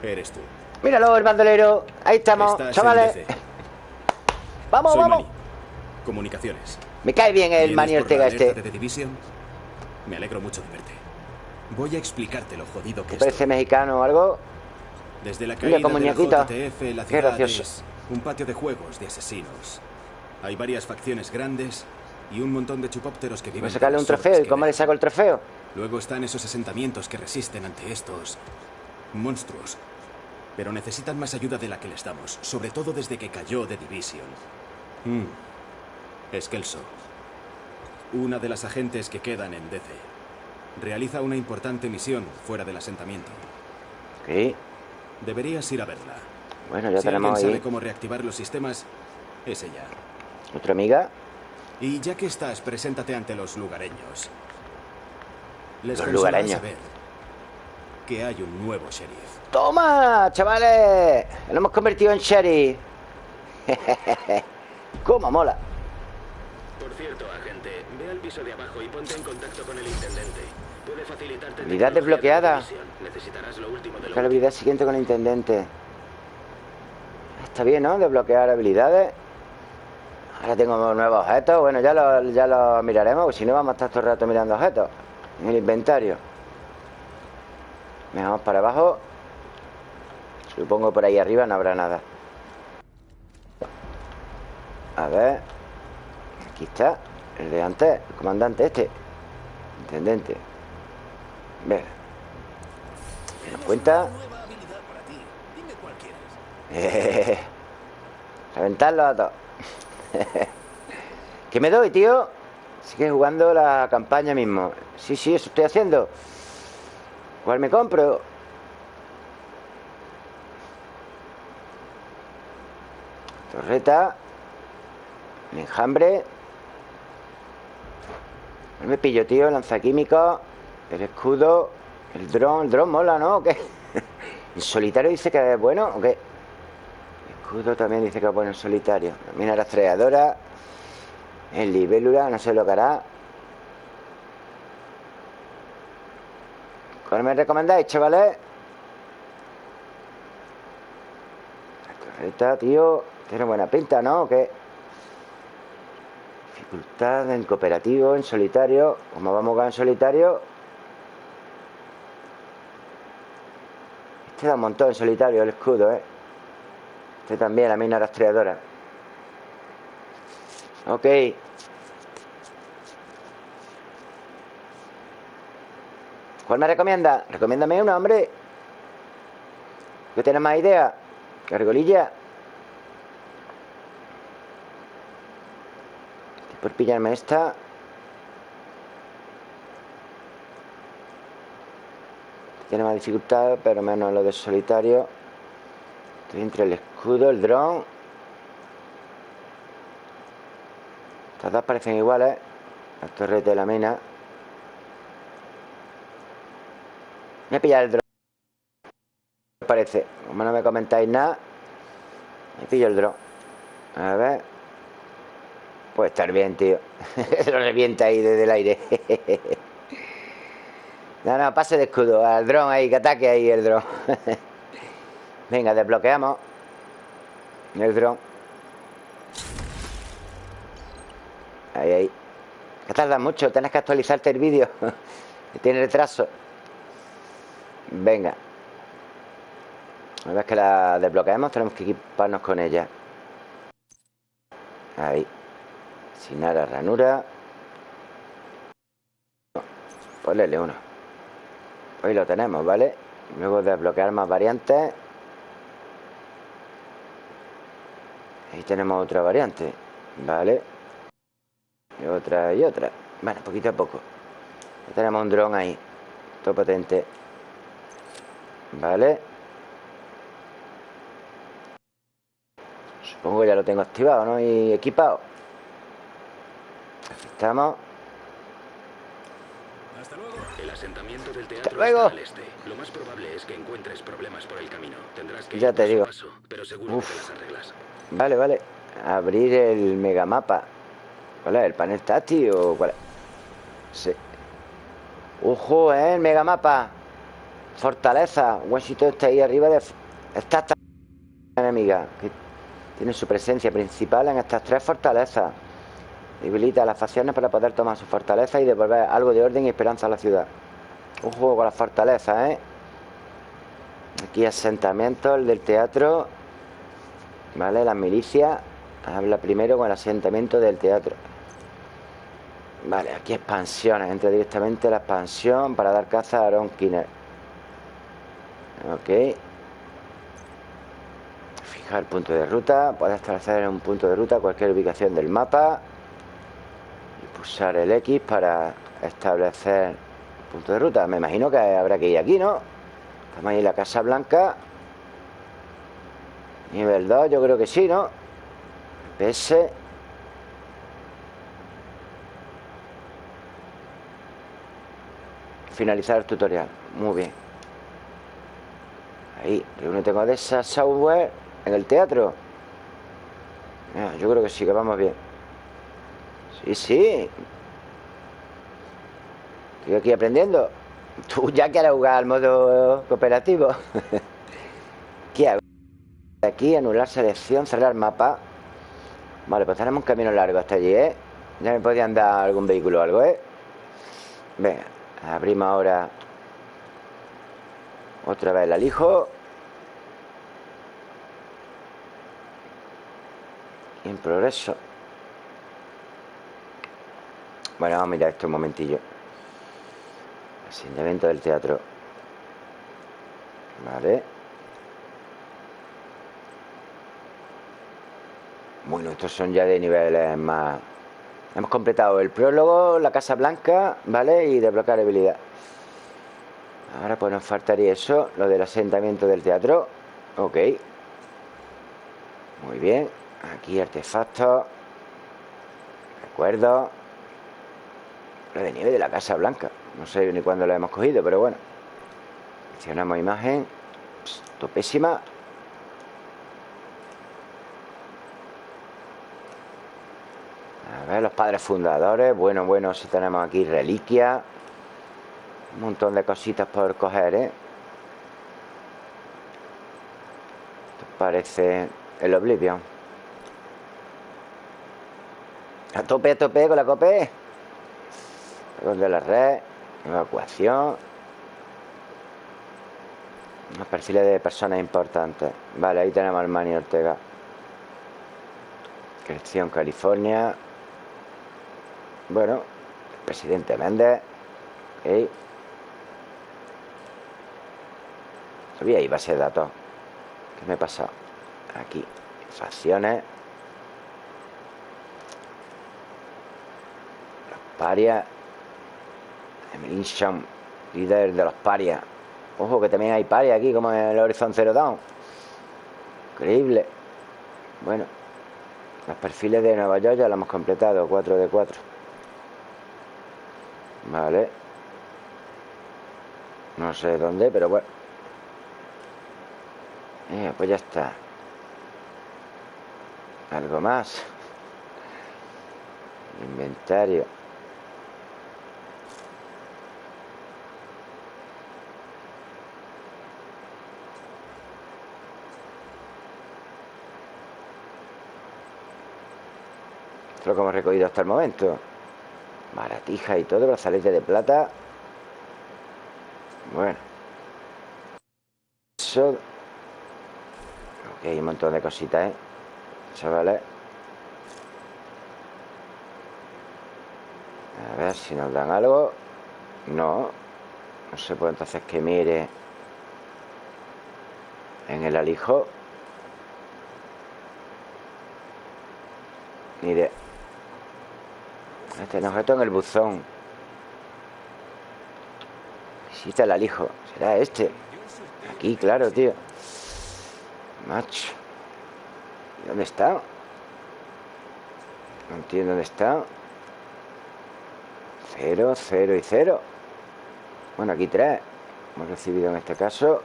eres tú. Míralo, el bandolero. Ahí estamos, Estás chavales. [LAUGHS] Vamos, Soy vamos. Comunicaciones. Me cae bien el ¿Vienes Manny por Ortega este. de Division? Me alegro mucho de verte. Voy a explicarte lo jodido que ¿Te parece mexicano o algo? Desde la Mira, caída como de la. JTF, la Qué ciudad gracioso. es un patio de juegos de asesinos. Hay varias facciones grandes y un montón de chupópteros que Voy viven a sacarle de un trofeo. ¿Y cómo le saco el trofeo? Luego están esos asentamientos que resisten ante estos monstruos. Pero necesitan más ayuda de la que les damos, sobre todo desde que cayó The Division. Mm. Eskelso, una de las agentes que quedan en DC, realiza una importante misión fuera del asentamiento. Sí. Deberías ir a verla. Bueno, ya si alguien tenemos sabe ahí cómo reactivar los sistemas, es ella. otra amiga. Y ya que estás, preséntate ante los lugareños. Les Los lugareños. saber que hay un nuevo sheriff. ¡Toma, chavales! Lo hemos convertido en sheriff. [LAUGHS] ¿Cómo mola? Por cierto, agente, ve al piso de abajo y ponte en contacto con el intendente. Habilidad desbloqueada. la habilidad siguiente con el intendente. Está bien, ¿no? Desbloquear habilidades. Ahora tengo nuevos objetos. Bueno, ya lo, ya lo miraremos, porque si no vamos a estar todo el rato mirando objetos. En el inventario. Vamos para abajo. Supongo por ahí arriba no habrá nada. A ver. Aquí está. El de antes. El comandante este. Intendente. Ver. ¿Nos cuenta? Eh, [LAUGHS] Reventarlo a todos. [LAUGHS] ¿Qué me doy, tío? Sigue jugando la campaña mismo. Sí, sí, eso estoy haciendo. ¿Cuál me compro? Torreta. Enjambre. ¿Cuál me pillo, tío? Lanzaquímicos. El escudo. El dron. El dron mola, ¿no? ¿O qué? [LAUGHS] ¿En solitario dice que es bueno o qué? Escudo también dice que es bueno en solitario. Mina rastreadora. En libélula, no sé lo que hará. ¿Cuál me recomendáis, chavales? La torreta, tío. Tiene buena pinta, ¿no? ¿O qué? Dificultad en cooperativo, en solitario. Como vamos a jugar en solitario. Este da un montón en solitario el escudo, ¿eh? Este también, la mina rastreadora. Ok. ¿Cuál me recomienda? Recomiéndame uno, hombre. ¿Que tienes más idea? Cargolilla. Por pillarme esta. Tiene más dificultad, pero menos lo de solitario. Estoy entre el escudo, el dron. Estas dos parecen iguales. La torre de la mina. Voy a pillar el dron. Parece. Como no me comentáis nada. Me pillo el dron. A ver. Puede estar bien, tío. [LAUGHS] Lo revienta ahí desde el aire. [LAUGHS] no, no, pase de escudo. Al dron ahí, que ataque ahí el dron. [LAUGHS] Venga, desbloqueamos. El dron. Ahí, ahí. Que tarda mucho, tienes que actualizarte el vídeo. [LAUGHS] tiene retraso. Venga. Una vez que la desbloqueemos, tenemos que equiparnos con ella. Ahí. Sin nada, ranura. Ponle uno. Hoy lo tenemos, ¿vale? Luego desbloquear más variantes. Ahí tenemos otra variante. Vale. Y otra y otra. Bueno, poquito a poco. Ya tenemos un dron ahí. Todo potente. Vale. Supongo que ya lo tengo activado, ¿no? Y equipado. Estamos. Asentamiento del teatro luego. está al este. Lo más probable es que encuentres problemas por el camino. Tendrás que Ya ir te paso digo. paso, pero seguro Uf. que te las arreglas. Vale, vale. Abrir el megamapa. ¿Cuál es? ¿El panel táctil o cuál es? Sí. Ojo, ¿eh? El megamapa. Fortaleza. Washington está ahí arriba de... Está esta enemiga. Que tiene su presencia principal en estas tres fortalezas. Debilita las facciones para poder tomar su fortaleza y devolver algo de orden y esperanza a la ciudad. Ojo con las fortalezas, ¿eh? Aquí asentamiento, el del teatro. ¿Vale? Las milicias. Habla primero con el asentamiento del teatro. Vale, aquí expansiones. Entra directamente a la expansión para dar caza a Aaron Kinner. Ok. Fijar punto de ruta. Puedes establecer un punto de ruta cualquier ubicación del mapa. Y pulsar el X para establecer punto de ruta. Me imagino que habrá que ir aquí, ¿no? Estamos ahí en la Casa Blanca. Nivel 2, yo creo que sí, ¿no? PS. Finalizar el tutorial. Muy bien. Ahí, reúnete con esa software en el teatro. Yo creo que sí, que vamos bien. Sí, sí. Estoy aquí aprendiendo. [LAUGHS] Tú ya quieres jugar al modo cooperativo. [LAUGHS] ¿Qué hago? Aquí, anular selección, cerrar mapa. Vale, pues tenemos un camino largo hasta allí, ¿eh? Ya me podían dar algún vehículo o algo, ¿eh? Venga, abrimos ahora otra vez el alijo. Y en progreso. Bueno, vamos a mirar esto un momentillo. Asentamiento del teatro. Vale. Bueno, estos son ya de niveles más... Hemos completado el prólogo, la Casa Blanca, ¿vale? Y desbloquear habilidad. Ahora pues nos faltaría eso, lo del asentamiento del teatro. Ok. Muy bien. Aquí artefactos. Recuerdo. Lo de nieve de la Casa Blanca. No sé ni cuándo lo hemos cogido, pero bueno. Seleccionamos imagen. Pss, Topésima. A ver, los padres fundadores. Bueno, bueno, si tenemos aquí reliquias. Un montón de cositas por coger, ¿eh? Esto parece el Oblivion. A tope, a tope con la. Con de la red. Evacuación. Los perfiles de personas importantes. Vale, ahí tenemos al Manny Ortega. Creación California. Bueno el Presidente Méndez. Ok Había ahí base de datos ¿Qué me he pasado? Aquí Facciones. Los Emilin Sham Líder de los parias Ojo que también hay parias aquí Como en el Horizon Zero Dawn. Increíble. Bueno Los perfiles de Nueva York ya lo hemos completado 4 de 4 Vale. No sé dónde, pero bueno. Eh, Pues ya está. Algo más. Inventario lo que hemos recogido hasta el momento. Maratija y todo, brazalete de plata. Bueno. Eso. Ok, un montón de cositas, ¿eh? Chavales A ver si nos dan algo. No. No sé, pues entonces que mire En el alijo. Mire este objeto en el buzón. Visita el alijo. Será este. Aquí, claro, tío. Macho. ¿Y dónde está? No entiendo dónde está. Cero, cero y cero. Bueno, aquí tres. Hemos recibido en este caso.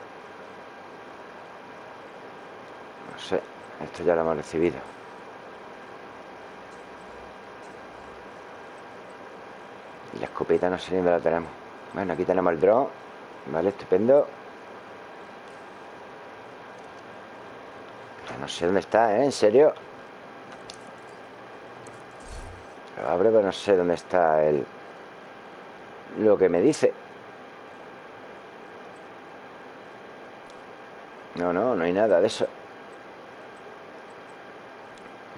No sé. Esto ya lo hemos recibido. La escopeta no sé dónde la tenemos. Bueno, aquí tenemos el drone Vale, estupendo. No sé dónde está, ¿eh? En serio Lo abro, pero no sé dónde está el... Lo que me dice. No, no, no hay nada de eso.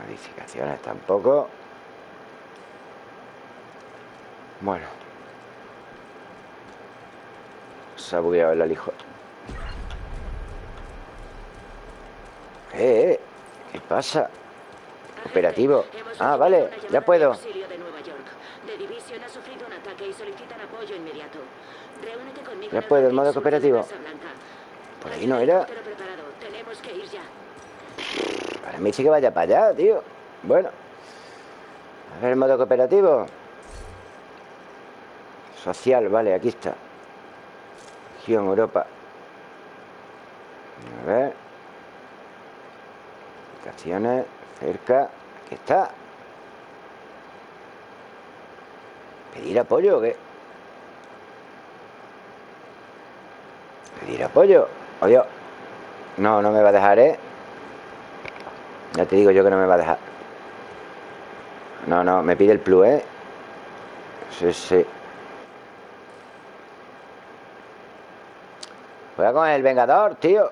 Modificaciones tampoco bueno. Se ha bugueado el alijo. Eh, eh, ¿Qué pasa? Operativo. Ah, vale, ya puedo. Ya puedo, el modo cooperativo. Por ahí no era. Para mí sí que vaya para allá, tío. Bueno. A ver el modo cooperativo. Social, vale, aquí está Región Europa A ver Aplicaciones Cerca Aquí está ¿Pedir apoyo o qué? ¿Pedir apoyo? Oye No, no me va a dejar, ¿eh? Ya te digo yo que no me va a dejar No, no, me pide el plus, ¿eh? Sí, sí Con el Vengador, tío.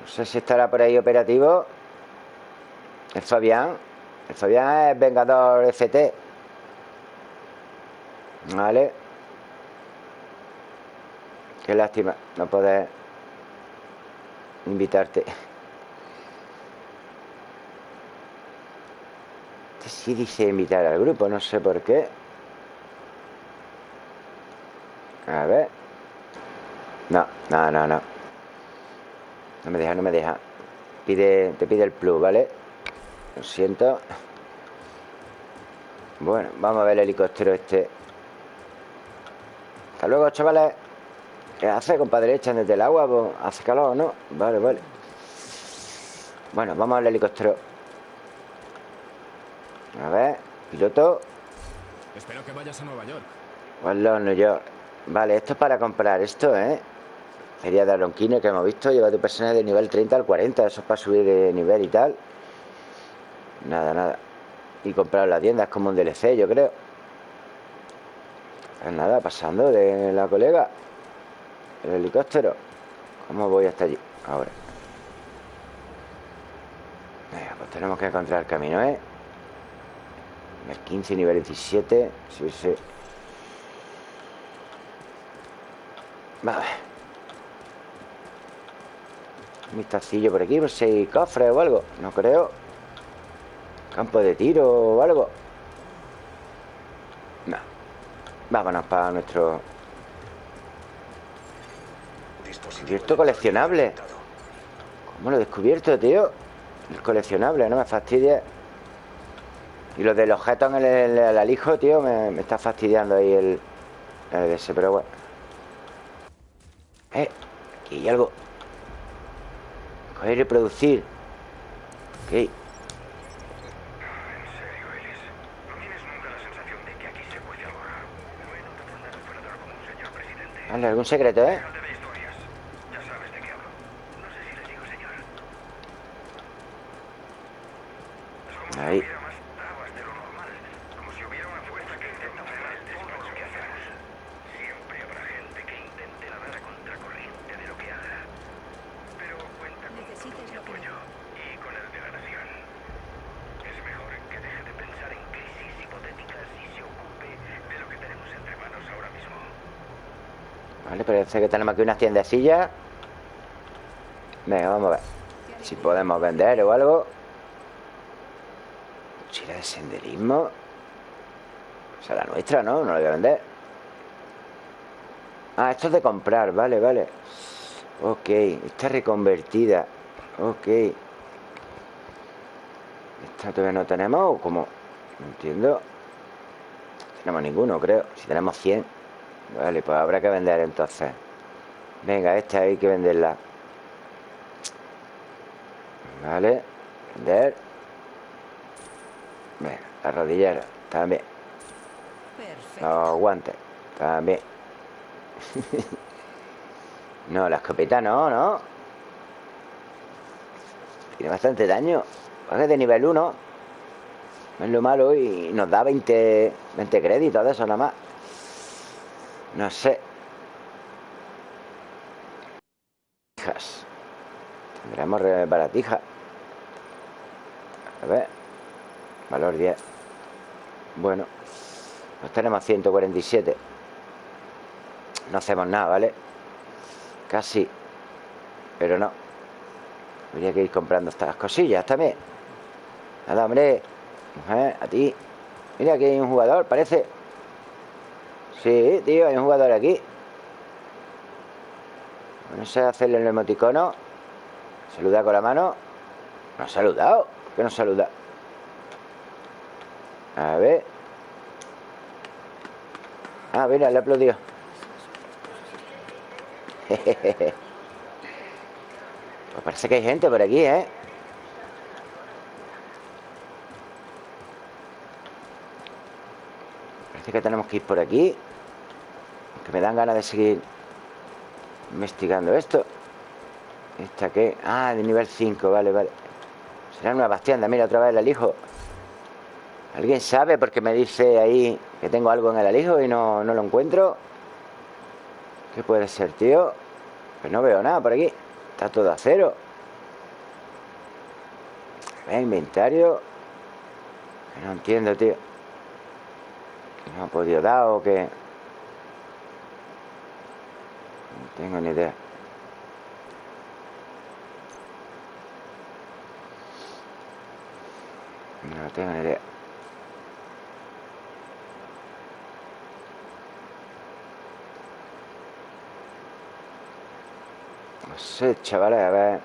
No sé si estará por ahí operativo. El Fabián. El Fabián es Vengador FT Vale. Qué lástima no poder invitarte. Este sí dice invitar al grupo, no sé por qué. A ver no, no, no, no. No me deja, no me deja. Pide, Te pide el plus, ¿vale? Lo siento. Bueno, vamos a ver el helicóptero este. Hasta luego, chavales. ¿Qué hace, compadre? Echan desde el agua pues, Hace calor, ¿no? Vale, vale. Bueno, vamos al helicóptero. A ver, piloto. Espero que vayas a Nueva York. Hola, New York Vale, esto es para comprar esto, ¿eh? Feria de Alonquine que hemos visto Lleva tu personaje de nivel 30 al 40 Eso es para subir de nivel y tal Nada, nada Y comprar la tienda es como un DLC, yo creo Pues nada, pasando de la colega el helicóptero. ¿Cómo voy hasta allí? Ahora. Venga, pues tenemos que encontrar el camino, ¿eh? Nivel 15, nivel 17. Sí, sí. Vale. Un vistacillo por aquí, por si hay cofres o algo. No creo. Campo de tiro o algo. No. Vámonos para nuestro Descubierto coleccionable. ¿Cómo lo he descubierto, tío? El coleccionable, no me fastidia. Y lo del objeto en el, alijo, tío, me, está fastidiando ahí el, el ese, pero bueno. Eh, aquí hay algo. Coger y reproducir. Ok. Vale, algún secreto, ¿eh? Ahí. Necesitas lo que... y con el de la nación. Es mejor que deje de pensar en crisis hipotéticas y se ocupe de lo que tenemos entre manos ahora mismo. Que tenemos aquí una tiendecilla. Venga, vamos a ver. Si podemos vender o algo. Mochila de senderismo. O sea, la nuestra, ¿no? No la voy a vender. Ah, esto es de comprar, vale, vale. Ok, está reconvertida. Ok. ¿Esta todavía no tenemos o cómo? No entiendo. No tenemos ninguno, creo. Si tenemos 100. Vale, pues habrá que vender entonces. Venga, esta hay que venderla. Vale. Vender. Venga, la rodillera. También. Perfecto. Los guantes. También. [LAUGHS] no, la escopeta no, ¿no? Tiene bastante daño. Es de nivel 1. No es lo malo y nos da 20, 20 créditos de eso nada más. No sé. Tendremos re- baratija. A ver. Valor 10. Bueno. Pues tenemos 147. No hacemos nada, ¿vale? Casi. Pero no. Habría que ir comprando estas cosillas también. Nada, hombre. Mujer, a ti. Mira, aquí hay un jugador, parece. Sí, tío, hay un jugador aquí. No sé hacerle el emoticono. Saluda con la mano. No ha saludado. ¿Por qué no saluda? A ver. Ah, mira, le aplaudió. [LAUGHS] Pues parece que hay gente por aquí, ¿eh? Parece que tenemos que ir por aquí. Que me dan ganas de seguir investigando esto. ¿Esta qué? Ah, de nivel 5, vale, vale. Será una bastianda, mira, otra vez el alijo. ¿Alguien sabe? Porque me dice ahí que tengo algo en el alijo y no, no lo encuentro. ¿Qué puede ser, tío? Pues no veo nada por aquí. Está todo a cero. Inventario. No entiendo, tío. No ha podido dar o que... No tengo ni idea. Tengo ni idea. No sé, chavales, a ver.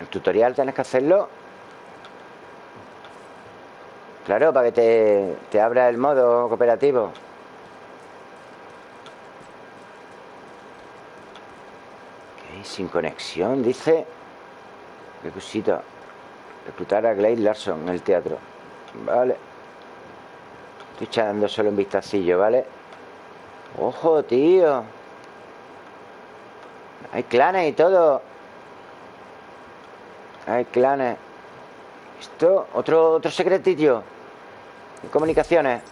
El tutorial tienes que hacerlo. Claro, para que te, te abra el modo cooperativo. Sin conexión, dice. Qué cosita. Reclutar a Glade Larson en el teatro. Vale. Estoy echando solo un vistacillo, ¿vale? ¡Ojo, tío! Hay clanes y todo. Hay clanes. ¿Esto? ¿Otro, otro secretillo? De comunicaciones.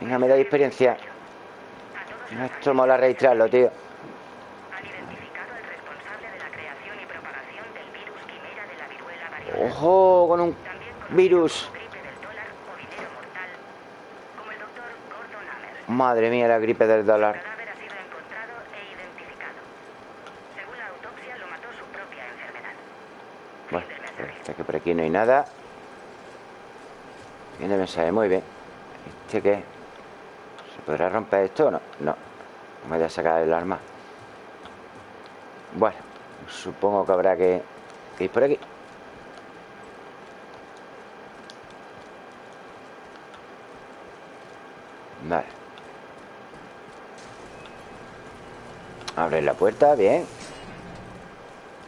Venga, me da experiencia. Esto mola registrarlo, tío. Han identificado al responsable de la creación y propagación del virus quimera de la viruela variola. Ojo, con un También conocido virus. como gripe del dólar o dinero mortal, como doctor Gordon Amher. Madre mía, la gripe del El dólar. Bueno, parece que por aquí no hay nada. Viene mensaje, muy bien. ¿Este qué? ¿Se podrá romper esto o no? No. No me voy a sacar el arma. Bueno, supongo que habrá que ir por aquí. Vale. Abre la puerta, bien.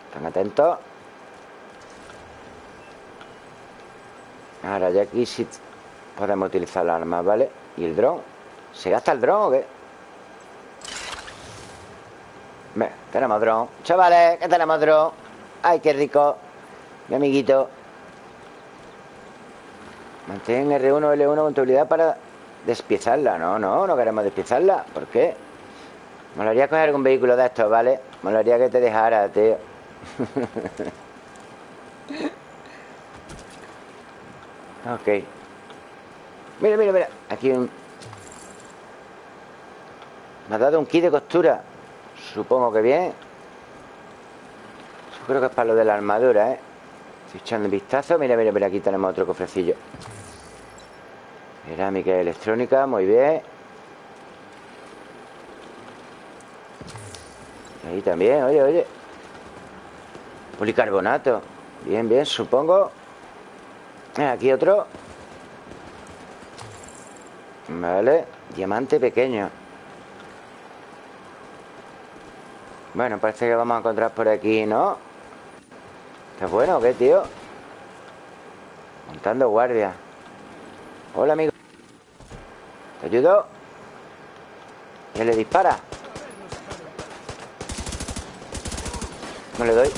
Están atentos. Ahora ya aquí sí podemos utilizar las armas, ¿vale? ¿Y el dron? ¿Se gasta el dron o qué? Tenemos dron Chavales, que tenemos dron Ay, qué rico Mi amiguito Mantén R1 o L1 con para despiezarla No, no, no queremos despiezarla. ¿Por qué? Molaría coger algún vehículo de estos, ¿vale? Molaría que te dejara, tío. [LAUGHS] Ok. Mira, mira, mira. Aquí un... Me ha dado un kit de costura. Supongo que bien. Yo creo que es para lo de la armadura, ¿eh? Estoy echando un vistazo. Mira, mira, mira, aquí tenemos otro cofrecillo Cerámica electrónica, muy bien. Ahí también, oye, oye. Policarbonato. Bien, bien, supongo. Eh, Aquí otro. Vale Diamante pequeño. Bueno, parece que vamos a encontrar por aquí, ¿no? ¿Está bueno o qué, tío? Montando guardia. Hola, amigo ¿Te ayudo? ¿Quién le dispara? No le doy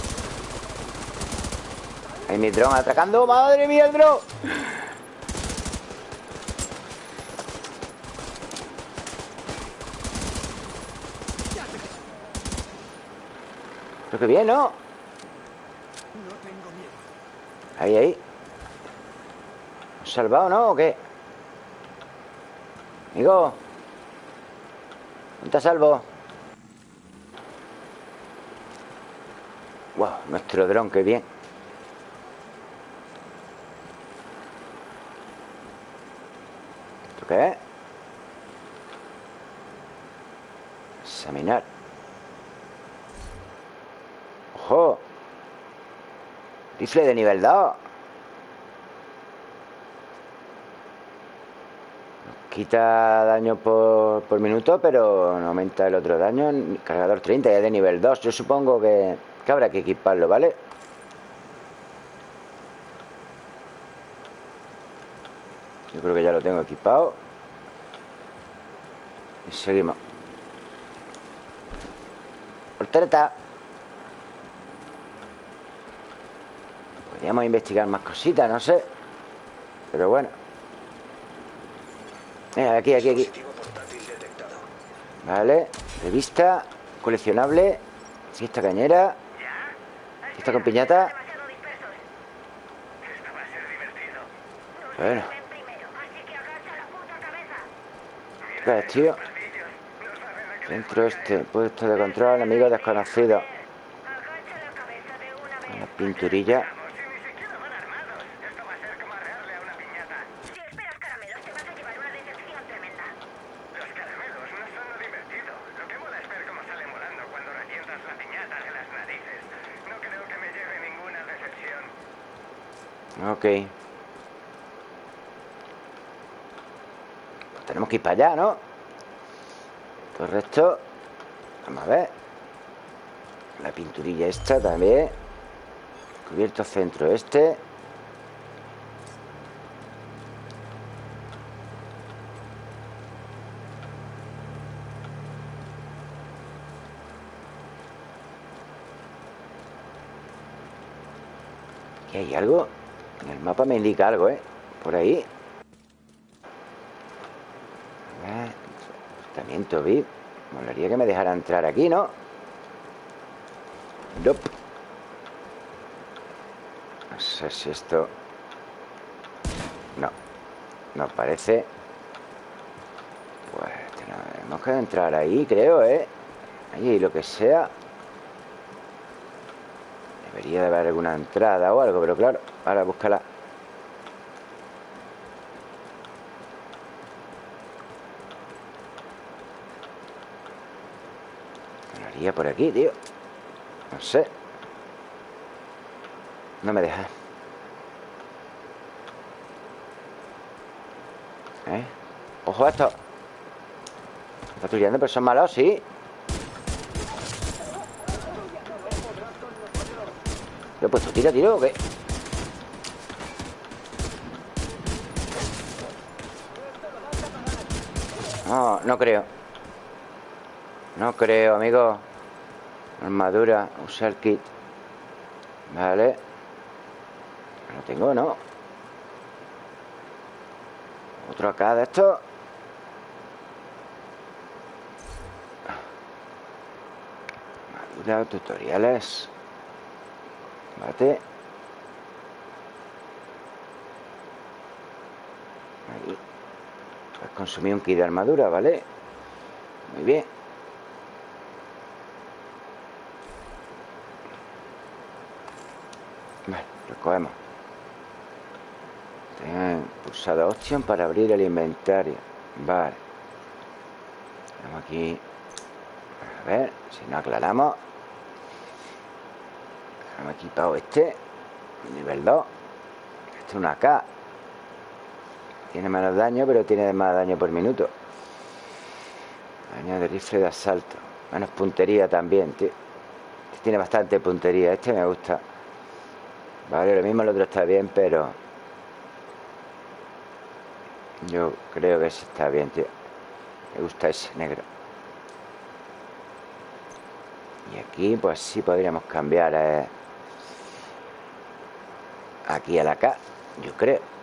Ahí mi dron atracando ¡Madre mía, el dron! Pero que bien, ¿no? Ahí, ahí ¿Has salvado, no? ¿O qué? Amigo ¿Dónde a salvo? Wow, nuestro dron, qué bien ¿Esto qué es? Examinar ¡Ojo! Rifle de nivel 2 quita daño por, por minuto Pero no aumenta el otro daño. Cargador 30 ya de nivel 2 Yo supongo que, habrá que equiparlo, ¿vale? Yo creo que ya lo tengo equipado. Y seguimos. Portereta Podríamos investigar más cositas, no sé. Pero bueno Aquí, aquí, aquí. Vale, revista Coleccionable Fiesta cañera Fiesta con piñata. Bueno. ¿qué tío? Centro este, puesto de control, amigo desconocido. Una pinturilla Si ni siquiera van armados. Esto va a ser como arrearle a una piñata. Si esperas caramelos, te vas a llevar una decepción tremenda. Los caramelos no son lo divertido. Lo que mola es ver cómo salen volando cuando revientas la piñata de las narices. No creo que me lleve ninguna decepción. Ok Pues tenemos que ir para allá, ¿no? Correcto. Vamos a ver. La pinturilla esta también. Cubierto centro este. Aquí hay algo el mapa me indica algo, ¿eh? Por ahí Tratamiento VIP. Molaría que me dejara entrar aquí, ¿no? Nope. No sé si esto... No. No parece. Pues tenemos que entrar ahí, creo, ¿eh? Ahí, lo que sea. Debería de haber alguna entrada o algo, pero claro, ahora búscala. Haría por aquí, tío. No sé. No me deja. ¿Eh? Ojo a esto. Patrullando, pero son malos, sí. ¿Lo he puesto tiro, tiro o qué? No, no creo. No creo, amigo. Armadura, usar kit. Vale. No tengo, ¿no? Otro acá de esto. Armadura, tutoriales. Vale. Has consumido un kit de armadura, ¿vale? Muy bien. Vale, lo cogemos. Tengan pulsado opción para abrir el inventario. Vale. Vamos aquí. A ver, si no aclaramos. Hemos equipado este. Nivel 2. Este es una K. Tiene menos daño, pero tiene más daño por minuto. Daño de rifle de asalto. Menos puntería también, tío. Este tiene bastante puntería. Este me gusta. Vale, lo mismo el otro está bien, pero... Yo creo que ese está bien, tío. Me gusta ese negro. Y aquí, pues sí podríamos cambiar eh, aquí a la K, yo creo.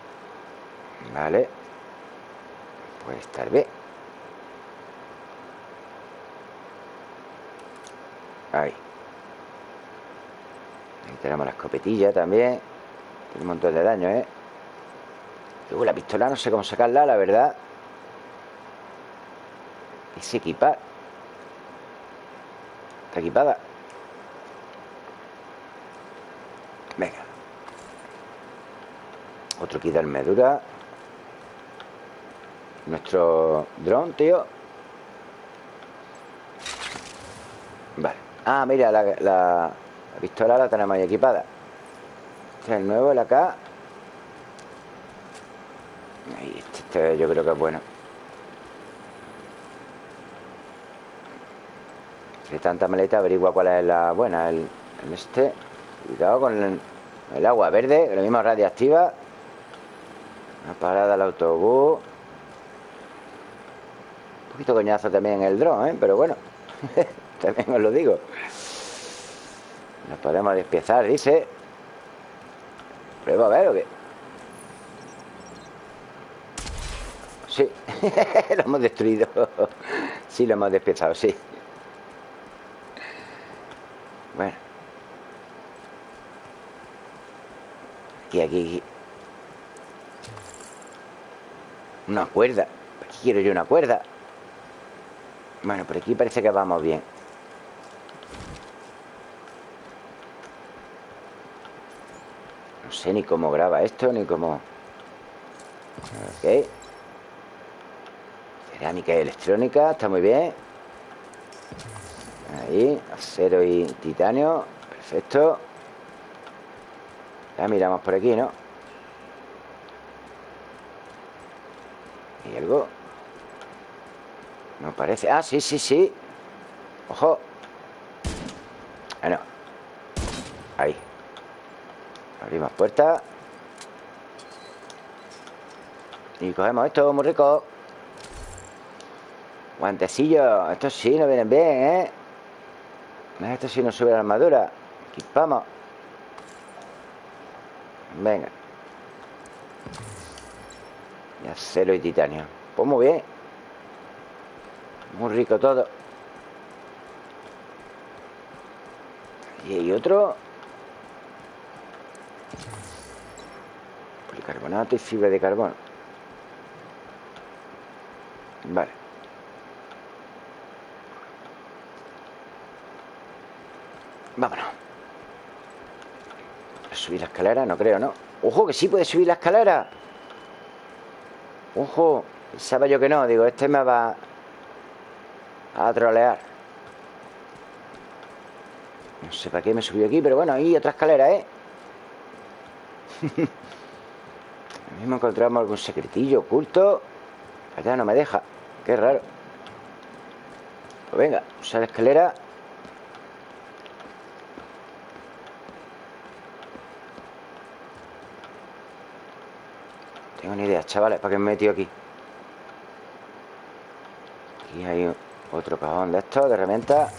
Vale. Puede estar bien. Ahí. Ahí tenemos la escopetilla también. Tiene un montón de daño, ¿eh? Luego la pistola no sé cómo sacarla, la verdad. Es equipar. Está equipada. Venga. Otro kit de armadura. Nuestro dron, tío. Vale. Ah, mira, la, la, la pistola la tenemos ahí equipada. Este es el nuevo, el acá. Ahí, este, este yo creo que es bueno. De tanta maleta, averigua cuál es la buena. El, el este. Cuidado con el, el agua verde, lo mismo radiactiva. Una parada al autobús. Un poquito coñazo también el dron, ¿eh? Pero bueno, [LAUGHS] también os lo digo. Nos podemos despiezar, dice. Prueba a ver o qué. Sí, [LAUGHS] lo hemos destruido. Sí, lo hemos despiezado, sí. Bueno. Aquí, aquí, aquí. Una cuerda. Aquí quiero yo una cuerda. Bueno, por aquí parece que vamos bien. No sé ni cómo graba esto, ni cómo... Ok. Cerámica y electrónica, está muy bien. Ahí, acero y titanio. Perfecto. Ya miramos por aquí, ¿no? ¿Y algo? No parece. Ah, sí, sí, sí. Ojo. Ah, no. Ahí. Abrimos puerta. Y cogemos esto, muy rico. Guantecillos. Estos sí nos vienen bien, ¿eh? Esto sí nos sube la armadura. Equipamos. Venga. Y acero y titanio. Pues muy bien. Muy rico todo. Y hay otro. Policarbonato y fibra de carbono. Vale. Vámonos. ¿Subir la escalera? No creo, ¿no? ¡Ojo, que sí puede subir la escalera! ¡Ojo! Pensaba yo que no. Digo, este me va a trolear. No sé para qué me subió aquí, pero bueno, hay otra escalera, ¿eh? [LAUGHS] mismo encontramos algún secretillo oculto. Allá no me deja. Qué raro. Pues venga, usa la escalera. Tengo ni idea, chavales, ¿para qué me he metido aquí? Aquí hay otro cajón de estos, de herramientas.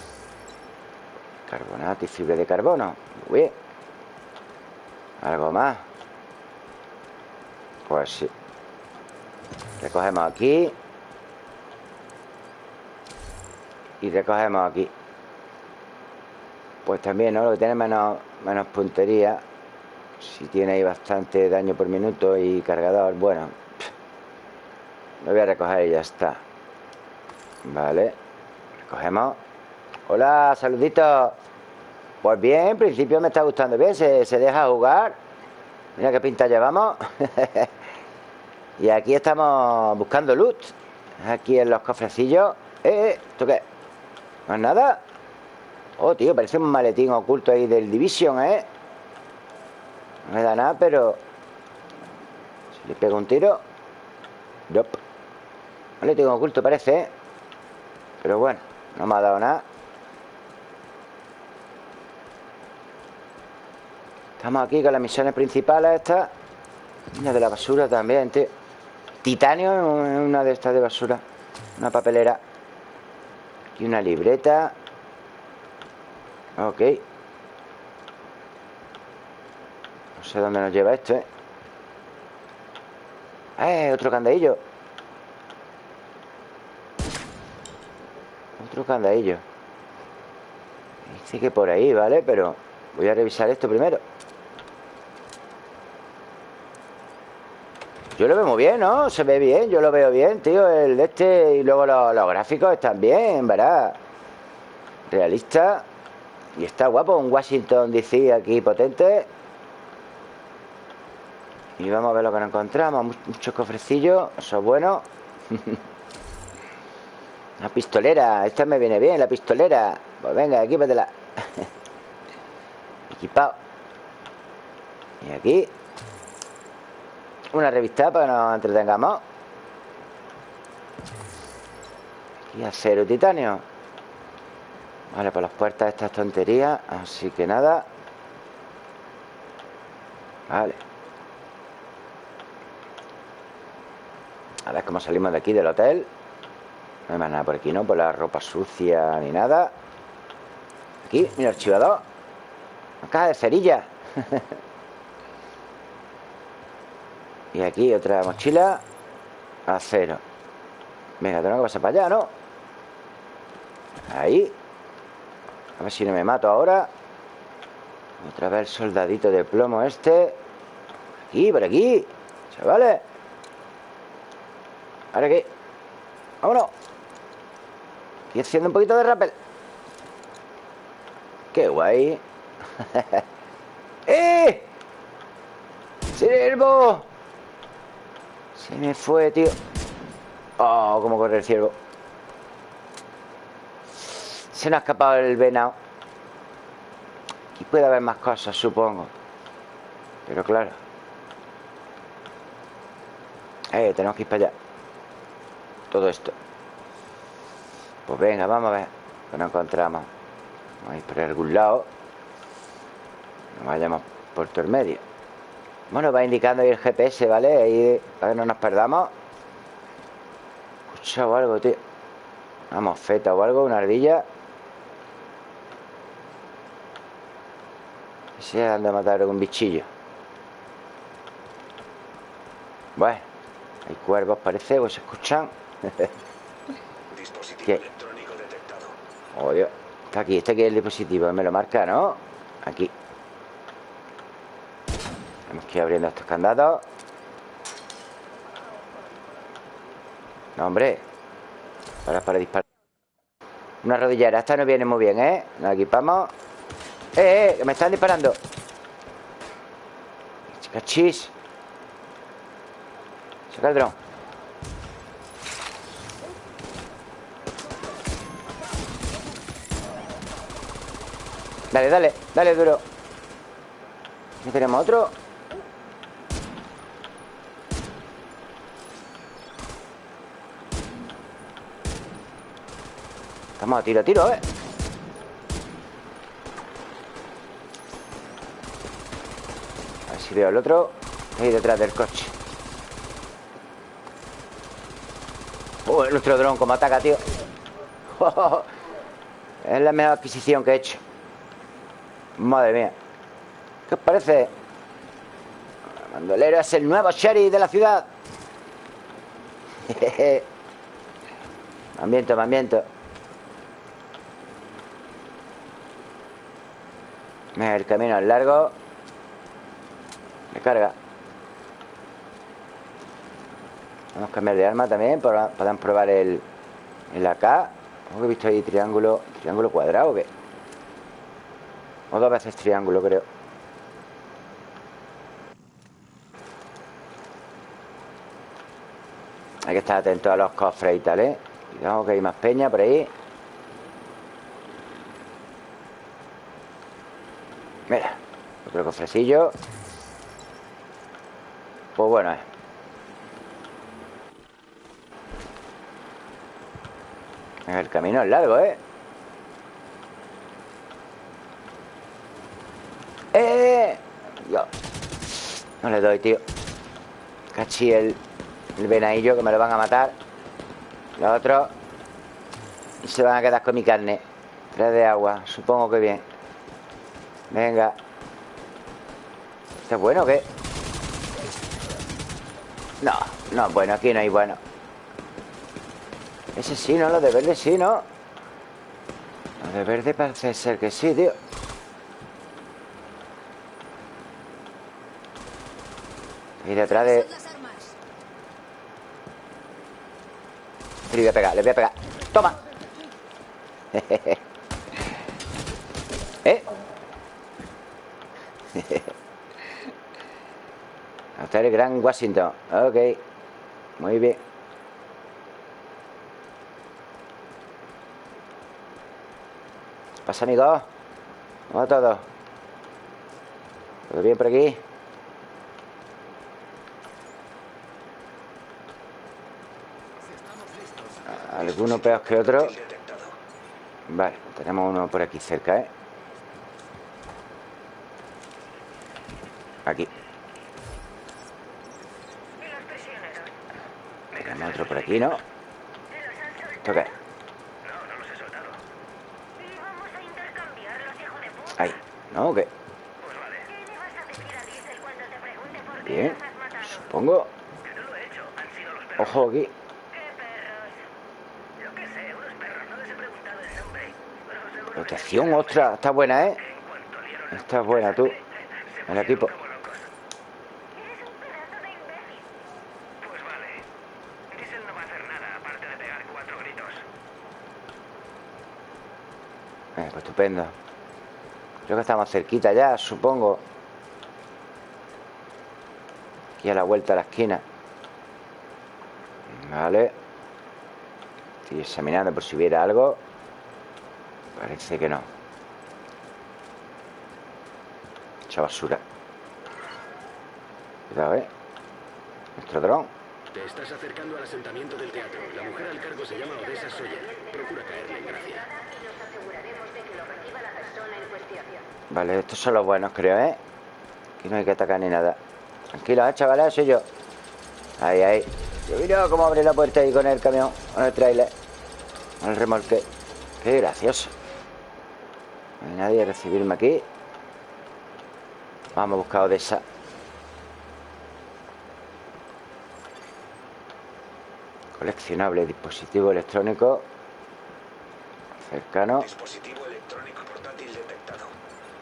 Carbonato y fibra de carbono. Bien. Algo más. Pues sí. Recogemos aquí. Y recogemos aquí. Pues también, ¿no? Lo que tiene menos, menos puntería. Si tiene ahí bastante daño por minuto y cargador, bueno. Lo voy a recoger y ya está. Vale. Recogemos. Hola, saluditos. Pues bien, en principio me está gustando bien. Se, se deja jugar. Mira qué pinta llevamos. [LAUGHS] y aquí estamos buscando loot. Aquí en los cofrecillos. ¡Eh, eh! ¿Esto qué? ¿No es nada? Oh, tío, parece un maletín oculto ahí del Division, ¿eh? No me da nada, pero... Si le pego un tiro... Nope. Maletín oculto parece, ¿eh? Pero bueno, no me ha dado nada. Estamos aquí con las misiones principales estas. Una de la basura también, tío. Titanio una de estas de basura. Una papelera. Y una libreta. Ok. No sé dónde nos lleva esto, ¿eh? ¡Eh! Otro candadillo. Otro candadillo. Dice que por ahí, ¿vale? Pero voy a revisar esto primero. Yo lo veo muy bien, ¿no? Se ve bien, yo lo veo bien, tío El de este y luego los, los gráficos están bien, ¿verdad? Realista Y está guapo, un Washington DC aquí potente Y vamos a ver lo que nos encontramos Muchos cofrecillos, eso es bueno [LAUGHS] Una pistolera, esta me viene bien, la pistolera. Pues venga, equípatela. [LAUGHS] Equipado Y aquí. Una revista para que nos entretengamos. Y acero titanio. Vale, por las puertas estas tonterías Así que nada. Vale. A ver cómo salimos de aquí del hotel No hay más nada por aquí, ¿no? Por la ropa sucia ni nada. Aquí, mira, archivador Una caja de cerillas [LAUGHS] Y aquí otra mochila Acero Venga, tengo que pasar para allá, ¿no? Ahí. A ver si no me mato ahora. Otra vez el soldadito de plomo este. Aquí, por aquí Chavales. Ahora aquí. Vámonos Estoy haciendo un poquito de rappel Qué guay. [LAUGHS] ¡Eh! ¡Sirvo! Se me fue, tío. Oh, cómo corre el ciervo. Se nos ha escapado el venado. Aquí puede haber más cosas, supongo. Pero claro. Eh, tenemos que ir para allá. Todo esto Pues venga, vamos a ver Que nos encontramos. Vamos a ir por algún lado. No vayamos por todo el medio. Bueno, va indicando ahí el GPS, ¿vale? Ahí para que no nos perdamos. Escuchado algo, tío. Una mosfeta o algo, una ardilla. Si han de matar algún bichillo. Bueno Hay cuervos, parece, o se escuchan. [LAUGHS] ¿Qué? Está aquí, este aquí es el dispositivo. Me lo marca, ¿no? Aquí. Tenemos que ir abriendo estos candados. No, hombre. Ahora para disparar. Una rodillera. Esta nos viene muy bien, ¿eh? Nos equipamos. ¡Eh, eh! Que me están disparando. Cachis. Saca el dron. Dale, dale, dale duro. ¿Y tenemos otro? Estamos a tiro, a tiro, ver A ver si veo el otro. Ahí detrás del coche. Oh, nuestro dron como ataca, tío. [LAUGHS] Es la mejor adquisición que he hecho Madre mía. ¿Qué os parece? Bandolero es el nuevo sheriff de la ciudad. [LAUGHS] Ambiento, ambiento Mira, el camino es largo. Me carga. Vamos a cambiar de arma también para Podamos probar el, el AK ¿Cómo he visto ahí triángulo ¿Triángulo cuadrado o qué? Dos veces triángulo, creo Hay que estar atento a los cofres y tal, ¿eh? Cuidado que hay más peña por ahí Mira, otro cofrecillo Pues bueno, eh El camino es largo. ¡Eh! Yo. No le doy, tío. Cachi el, el venadillo que me lo van a matar. Los otros Se van a quedar con mi carne. Tres de agua, supongo que bien. Venga. ¿Esto es bueno o qué? No, no, bueno, aquí no hay bueno. Ese sí, ¿no? Lo de verde sí, ¿no? Lo de verde parece ser que sí, tío Detrás de... Le voy a pegar, le voy a pegar ¡Toma! [LAUGHS] ¿Eh? [LAUGHS] Hasta el Gran Washington Ok Muy bien pasa, amigos? ¿Cómo va todo? ¿Todo bien por aquí? Alguno peor que otro. Vale, tenemos uno por aquí cerca, ¿eh? Aquí. Tenemos otro por aquí, ¿no? ¿Esto qué? No, no los he soltado. Y vamos a Protección, ostras Está buena, ¿eh? Está buena, tú. El equipo. Eh, pues estupendo. Creo que estamos cerquita ya, supongo. Aquí a la vuelta a la esquina. Vale. Estoy examinando por si hubiera algo Parece que no Mucha basura Cuidado, eh Nuestro dron Te estás acercando al asentamiento del teatro. La mujer al cargo se llama Odessa Sawyer. Procura caerle en gracia. Vale, estos son los buenos, creo, ¿eh? Aquí no hay que atacar ni nada Tranquilos, ¿eh, chavales? Soy yo Ahí, ahí Yo mira cómo abre la puerta ahí con el camión Con el trailer Con el remolque Qué gracioso nadie a recibirme aquí Vamos a buscar Odessa Coleccionable, dispositivo electrónico Cercano. Dispositivo electrónico portátil detectado.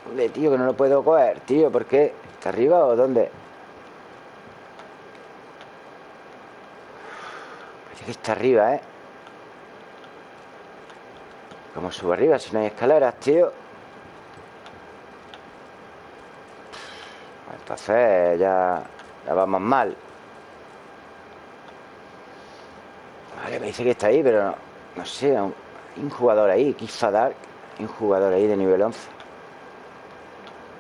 Joder, tío, que no lo puedo coger, tío. ¿Por qué? ¿Está arriba o dónde? Parece que está arriba, ¿eh? ¿Cómo subo arriba si no hay escaleras, tío? Entonces ya, ya vamos mal. Vale, me dice que está ahí, pero no, sé. Hay un jugador ahí. Hay un jugador ahí de nivel 11.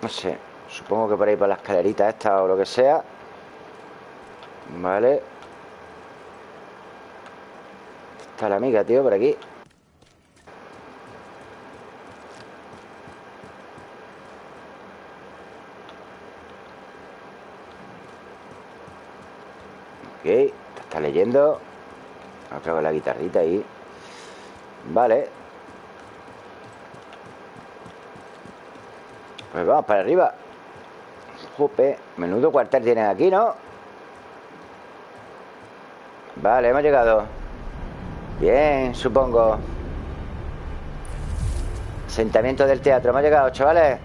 No sé. Supongo que por ahí por la escalerita esta o lo que sea. Vale. Está la amiga, tío, por aquí. Ok, leyendo. Otra con la guitarrita ahí. Vale. Pues vamos para arriba. Jope, menudo cuartel tienen aquí, ¿no? Vale, hemos llegado. Bien, supongo. Asentamiento del teatro. Hemos llegado, chavales.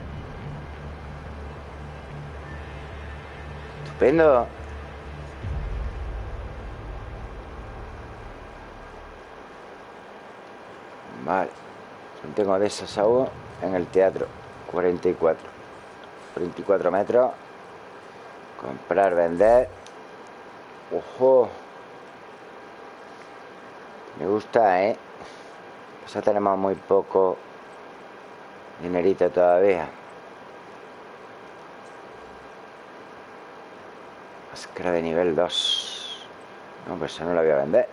Estupendo. Vale. Tengo de esas aún en el teatro. 44. 24 metros. Comprar, vender. Ojo. Me gusta, ¿eh? Pues tenemos muy poco dinerito todavía. Máscara de nivel 2. No, pues eso no la voy a vender.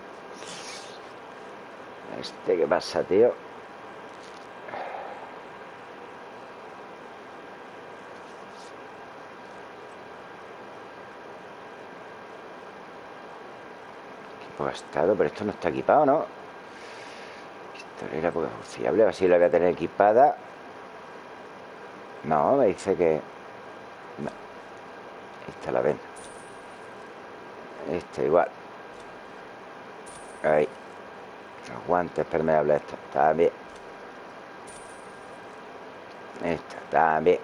Este, ¿qué pasa, tío? Equipo gastado, pero esto no está equipado, ¿no? Pistolera porque es fiable, a ver la voy a tener equipada. No, me dice que... No. Esta la ven. Esta igual. Ahí. Los guantes permeables, esto también. Esta también.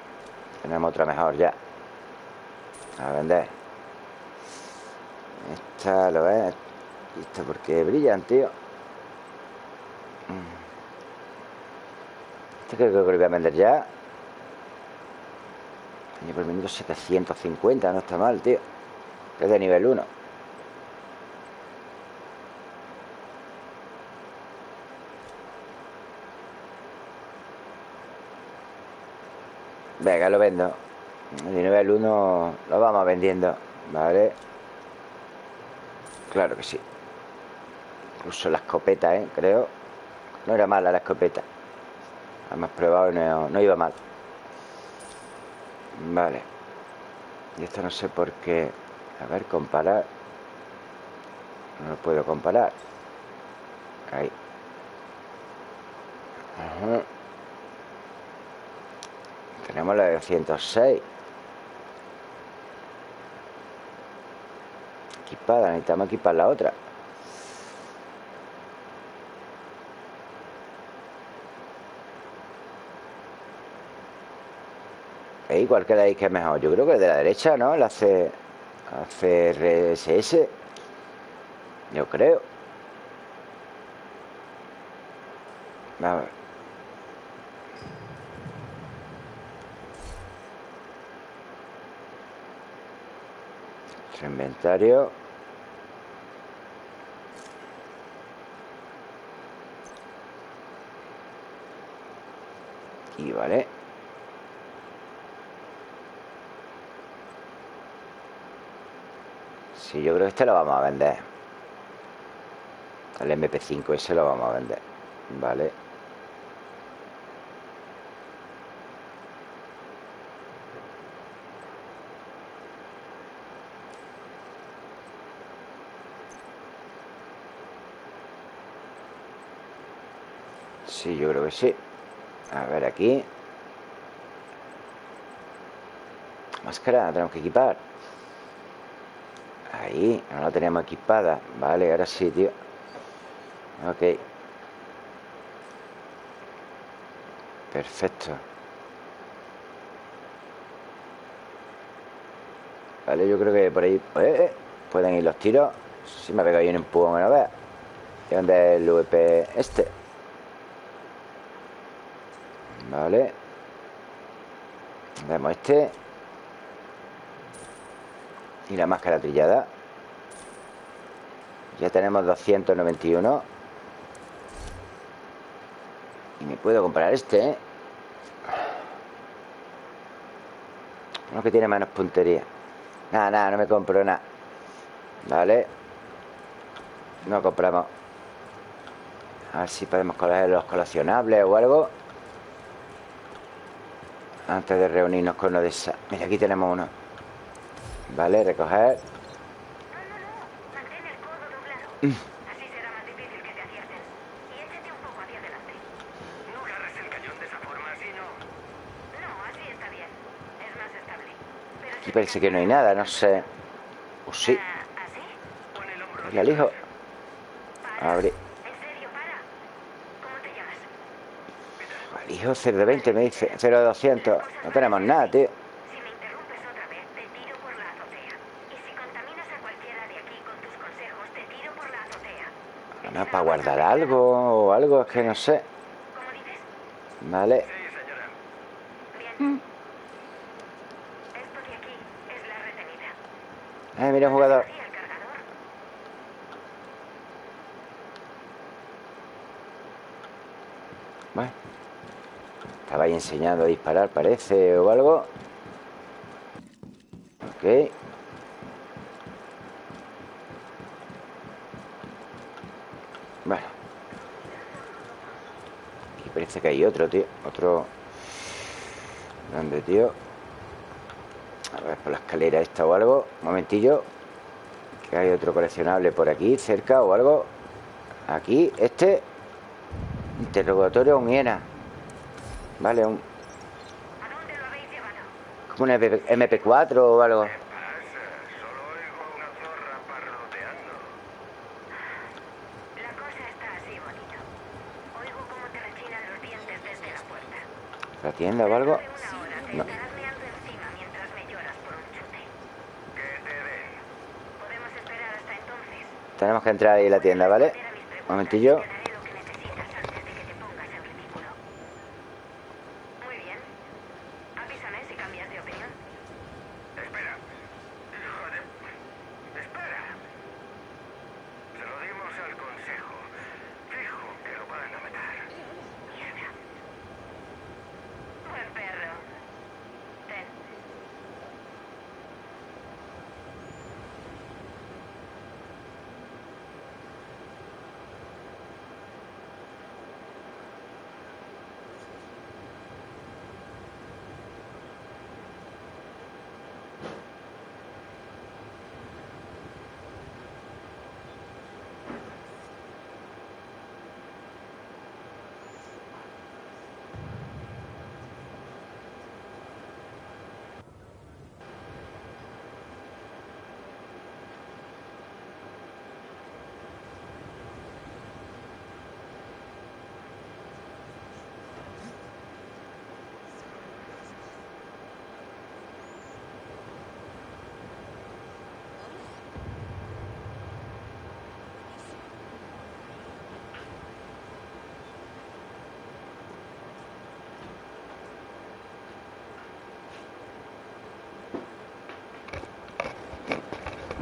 Tenemos otra mejor ya. A vender. Esta lo ves. Esto porque brillan, tío. Este creo que lo voy a vender ya. Daño por minuto 750, no está mal, tío. Es de nivel 1. Venga, lo vendo. De nivel 1 lo vamos vendiendo. Vale. Claro que sí. Incluso la escopeta, ¿eh? Creo. No era mala la escopeta. Hemos probado y no, no iba mal. Vale. Y esto no sé por qué. A ver, comparar. No lo puedo comparar. Ahí. Ajá. Tenemos la de 206. Equipada, necesitamos equipar la otra. ¿Veis cuál quedáis que es mejor? Yo creo que de la derecha, ¿no? La C... CRSS. Yo creo. Vamos. inventario y vale Sí, yo creo que este lo vamos a vender. El MP5 ese lo vamos a vender vale Sí, yo creo que sí. A ver aquí. Máscara, tenemos que equipar Ahí, no la tenemos equipada. Vale, ahora sí, tío. Ok. Perfecto. Vale, yo creo que por ahí eh, eh, pueden ir los tiros. Si me pega ahí un empujón, a ver ¿Y dónde es el VP este? Vale. Vemos este. Y la máscara trillada Ya tenemos 291 Y me puedo comprar este, ¿eh? Uno que tiene menos puntería. Nada, nada, no me compro nada. Vale No compramos. A ver si podemos coger los coleccionables o algo. Antes de reunirnos con uno de esas Mira, aquí tenemos uno. Vale, recoger No, no, no. Mantén el codo doblado. Así será más difícil que te acierten. Y échate un poco hacia adelante. No agarres el cañón de esa forma, así no. No, así está bien. Es más estable. Pero Aquí parece que no hay nada, no sé O sí, Ah, ¿Así? Pon el hombro el alijo Para. Abre En serio, para. ¿Cómo te llamas? Alijo 0 de 20 me dice 0 de 200 No tenemos nada, tío Si me interrumpes otra vez, te tiro por la azotea. Y si contaminas a cualquiera de aquí con tus consejos, te tiro por la azotea. No, para guardar algo o algo, es que no sé. Vale retenida. Eh, mira un jugador. Bueno Estaba ahí enseñando a disparar, parece, o algo Ok Bueno Aquí parece que hay otro, tío. Otro. ¿Dónde, tío? A ver, por la escalera esta o algo. Un momentillo. Que hay otro coleccionable por aquí, cerca o algo. Aquí, este. Interrogatorio a un hiena. Vale, un, ¿A dónde lo habéis llevado? como un MP, 4 o algo ¿Qué pasa? Solo oigo a una zorra parloteando. La cosa está así bonito. Oigo cómo te rechinan los dientes desde la puerta. ¿La tienda o algo? Dentro de una hora te No. estarás meando encima mientras me lloras por un chute. Que te esperar hasta entonces. Tenemos que entrar ahí en la tienda, ¿vale? Preguntas Momentillo y te daré lo que necesitas antes de que te pongas en ridículo. Muy bien. Avísame si cambias de opinión. Espera. Hijo de... Espera. Se lo dimos al consejo. Fijo que lo van a matar. Mierda. Buen perro. Ten.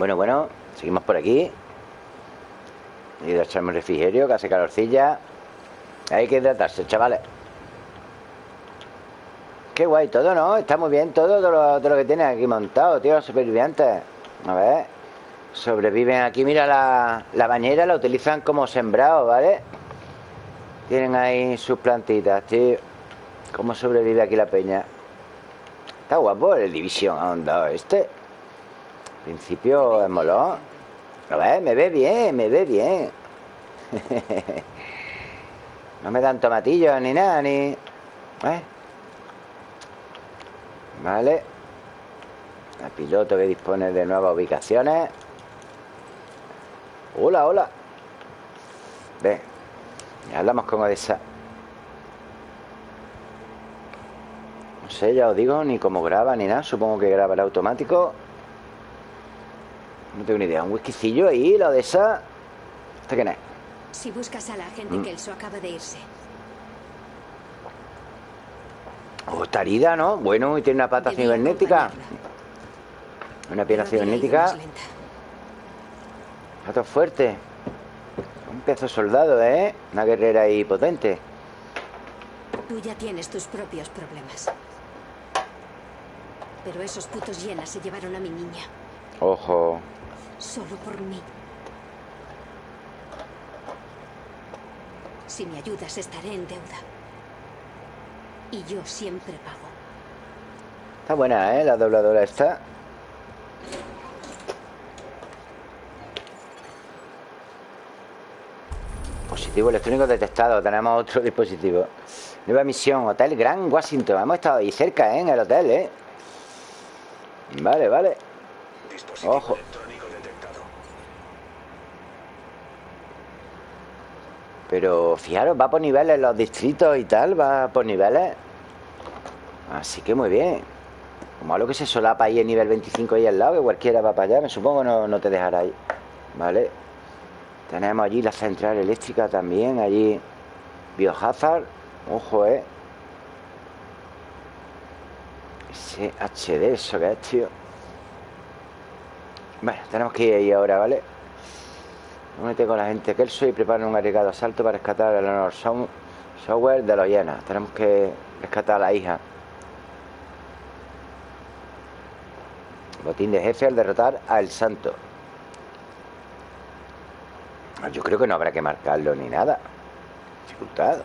Bueno, bueno, seguimos por aquí He ido a echarme un refrigerio Que hace calorcilla Hay que hidratarse, chavales Qué guay todo, ¿no? Está muy bien todo de lo, que tienen aquí montado, tío Los supervivientes A ver Sobreviven aquí, mira la, la bañera La utilizan como sembrado, ¿vale? Tienen ahí sus plantitas, tío ¿Cómo sobrevive aquí la peña? Está guapo el División ¿A dónde ha dado este? Principio es molón. A ver, me ve bien, me ve bien. [LAUGHS] no me dan tomatillos ni nada, ni... ¿Eh? Vale. El piloto que dispone de nuevas ubicaciones. Hola, hola. Ven. Hablamos con Odessa. No sé, ya os digo, ni cómo graba ni nada. Supongo que graba el automático. No tengo ni idea. Un whiskycillo ahí, la de esa. ¿Este quién es? Si buscas a la agente Mm. Kelso acaba de irse. Oh, está herida, ¿no? Bueno, y tiene una pata Debí cibernética. Una pierna cibernética. todo fuerte. Un pedazo soldado, ¿eh? Una guerrera ahí potente. Tú ya tienes tus propios problemas. Pero esos putos llenas se llevaron a mi niña. Ojo. Solo por mí. Si me ayudas, estaré en deuda. Y yo siempre pago. Está buena, ¿eh? La dobladora está. Dispositivo electrónico detectado. Tenemos otro dispositivo. Nueva misión. Hotel Grand Washington. Hemos estado ahí cerca, ¿eh? En el hotel, ¿eh? Vale, vale. Dispositivo Ojo. electrónico detectado. Pero fijaros, va por niveles los distritos y tal. Va por niveles. Así que muy bien. Como algo que se solapa ahí en nivel 25 ahí al lado, que cualquiera va para allá, me supongo no, no te dejará ahí. Vale. Tenemos allí la central eléctrica también, allí Biohazard. Ojo, eh. Ese HD, eso que es, tío. Bueno, tenemos que ir ahí ahora, ¿vale? Únete con la gente Kelso y prepara un arriesgado asalto para rescatar a Leonor Sow- Software de los hienas. Tenemos que rescatar a la hija. Botín de jefe al derrotar a El Santo. Yo creo que no habrá que marcarlo ni nada. Dificultad.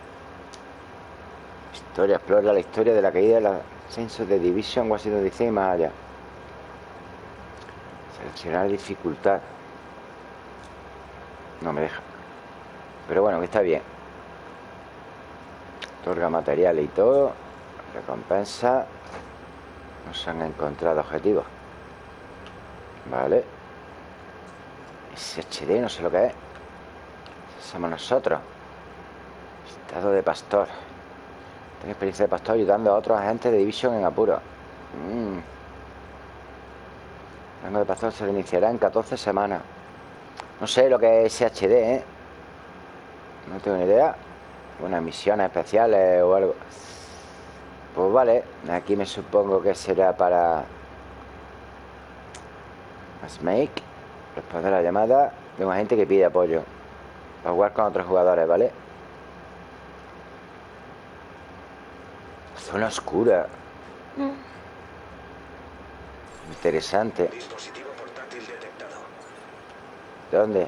Historia, explora la historia de la caída del ascenso de Division Washington DC y más allá. Seleccionar dificultad. No me deja. Pero bueno, que está bien. Otorga materiales y todo. Recompensa. No se han encontrado objetivos. Vale. SHD, no sé lo que es. Somos nosotros. Estado de pastor. Tengo experiencia de pastor ayudando a otros agentes de Division en apuro. Mm. El rango de pastor se iniciará en 14 semanas. No sé lo que es SHD, ¿eh? No tengo ni idea. Unas misiones especiales o algo. Pues vale. Aquí me supongo que será para... Snake. Responder a la llamada de un agente que pide apoyo. Para jugar con otros jugadores, ¿vale? Zona oscura. Interesante. Dispositivo portátil detectado. ¿Dónde?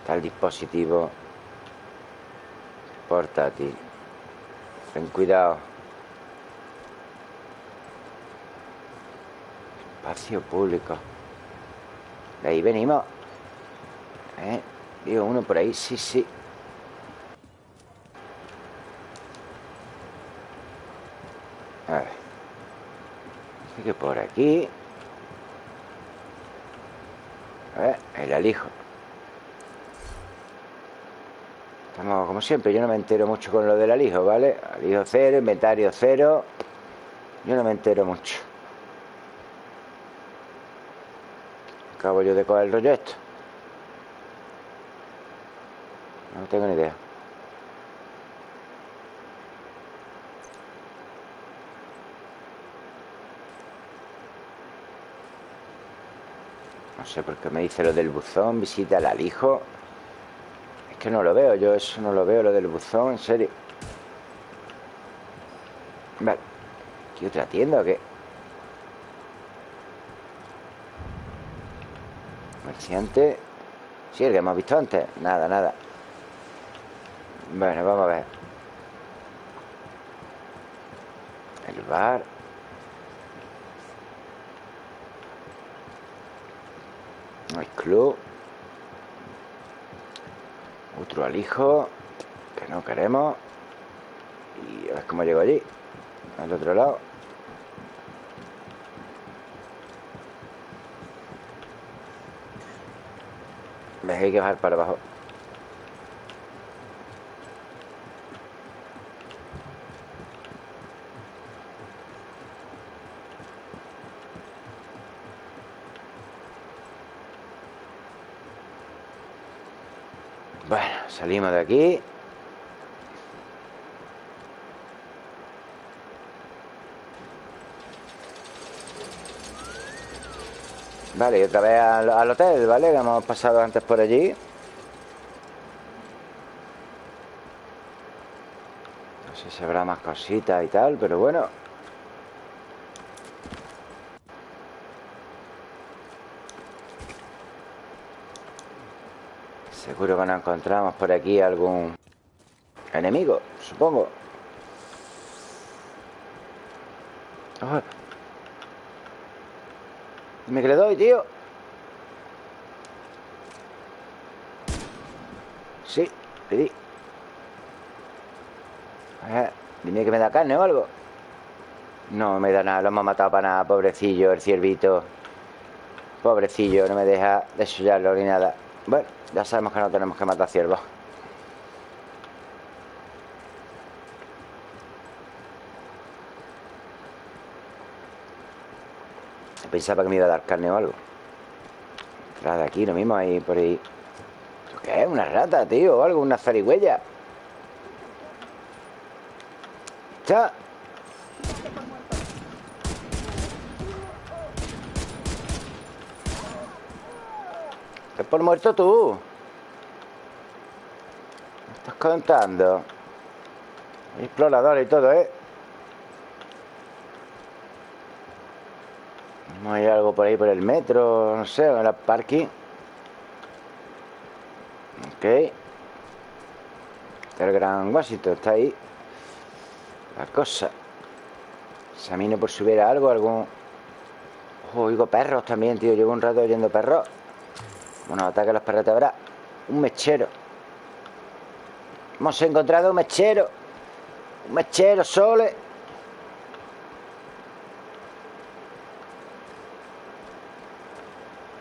Está el dispositivo portátil. Ten cuidado. Espacio público. De ahí venimos. ¿Eh? Digo, uno por ahí, sí, sí. A ver. Así que por aquí. Ver, el alijo. Estamos como siempre, yo no me entero mucho con lo del alijo, ¿vale? Alijo cero, inventario cero. Yo no me entero mucho. Acabo yo de coger el rollo esto. No tengo ni idea. No sé por qué me dice lo del buzón, visita al alijo. Es que no lo veo, yo eso no lo veo, lo del buzón, en serio. Vale. ¿Qué otra tienda o qué? Comerciante. Sí, el que hemos visto antes. Nada, nada. Bueno, vamos a ver. El bar. Club. Otro alijo. Que no queremos. Y a ver cómo llego allí. Al otro lado. Ves, hay que bajar para abajo. Bueno, salimos de aquí. Vale, y otra vez al, hotel, ¿vale? Que hemos pasado antes por allí. No sé si habrá más cositas y tal, pero bueno Seguro que nos encontramos por aquí algún enemigo, supongo. Ah. Dime que le doy, tío. Sí, pedí. Dime que me da carne o algo. No me da nada, lo hemos matado para nada, pobrecillo, el ciervito. Pobrecillo, no me deja desollarlo ni nada. Bueno, ya sabemos que no tenemos que matar ciervos. Pensaba que me iba a dar carne o algo. Detrás de aquí, lo mismo, ahí por ahí. ¿Esto qué es? ¿Una rata, tío? ¿O algo? ¿Una zarigüeya? ¡Ya! Por muerto tú? ¿Me estás contando? Explorador y todo, ¿eh? Hay algo por ahí por el metro, no sé, en el parking. Ok. El Gran Washington está ahí. La cosa. Examino por si hubiera algo, algún. Oigo perros también, tío. Llevo un rato oyendo perros. Bueno, ataque a los perros habrá. Un mechero. Hemos encontrado un mechero. Un mechero, sole.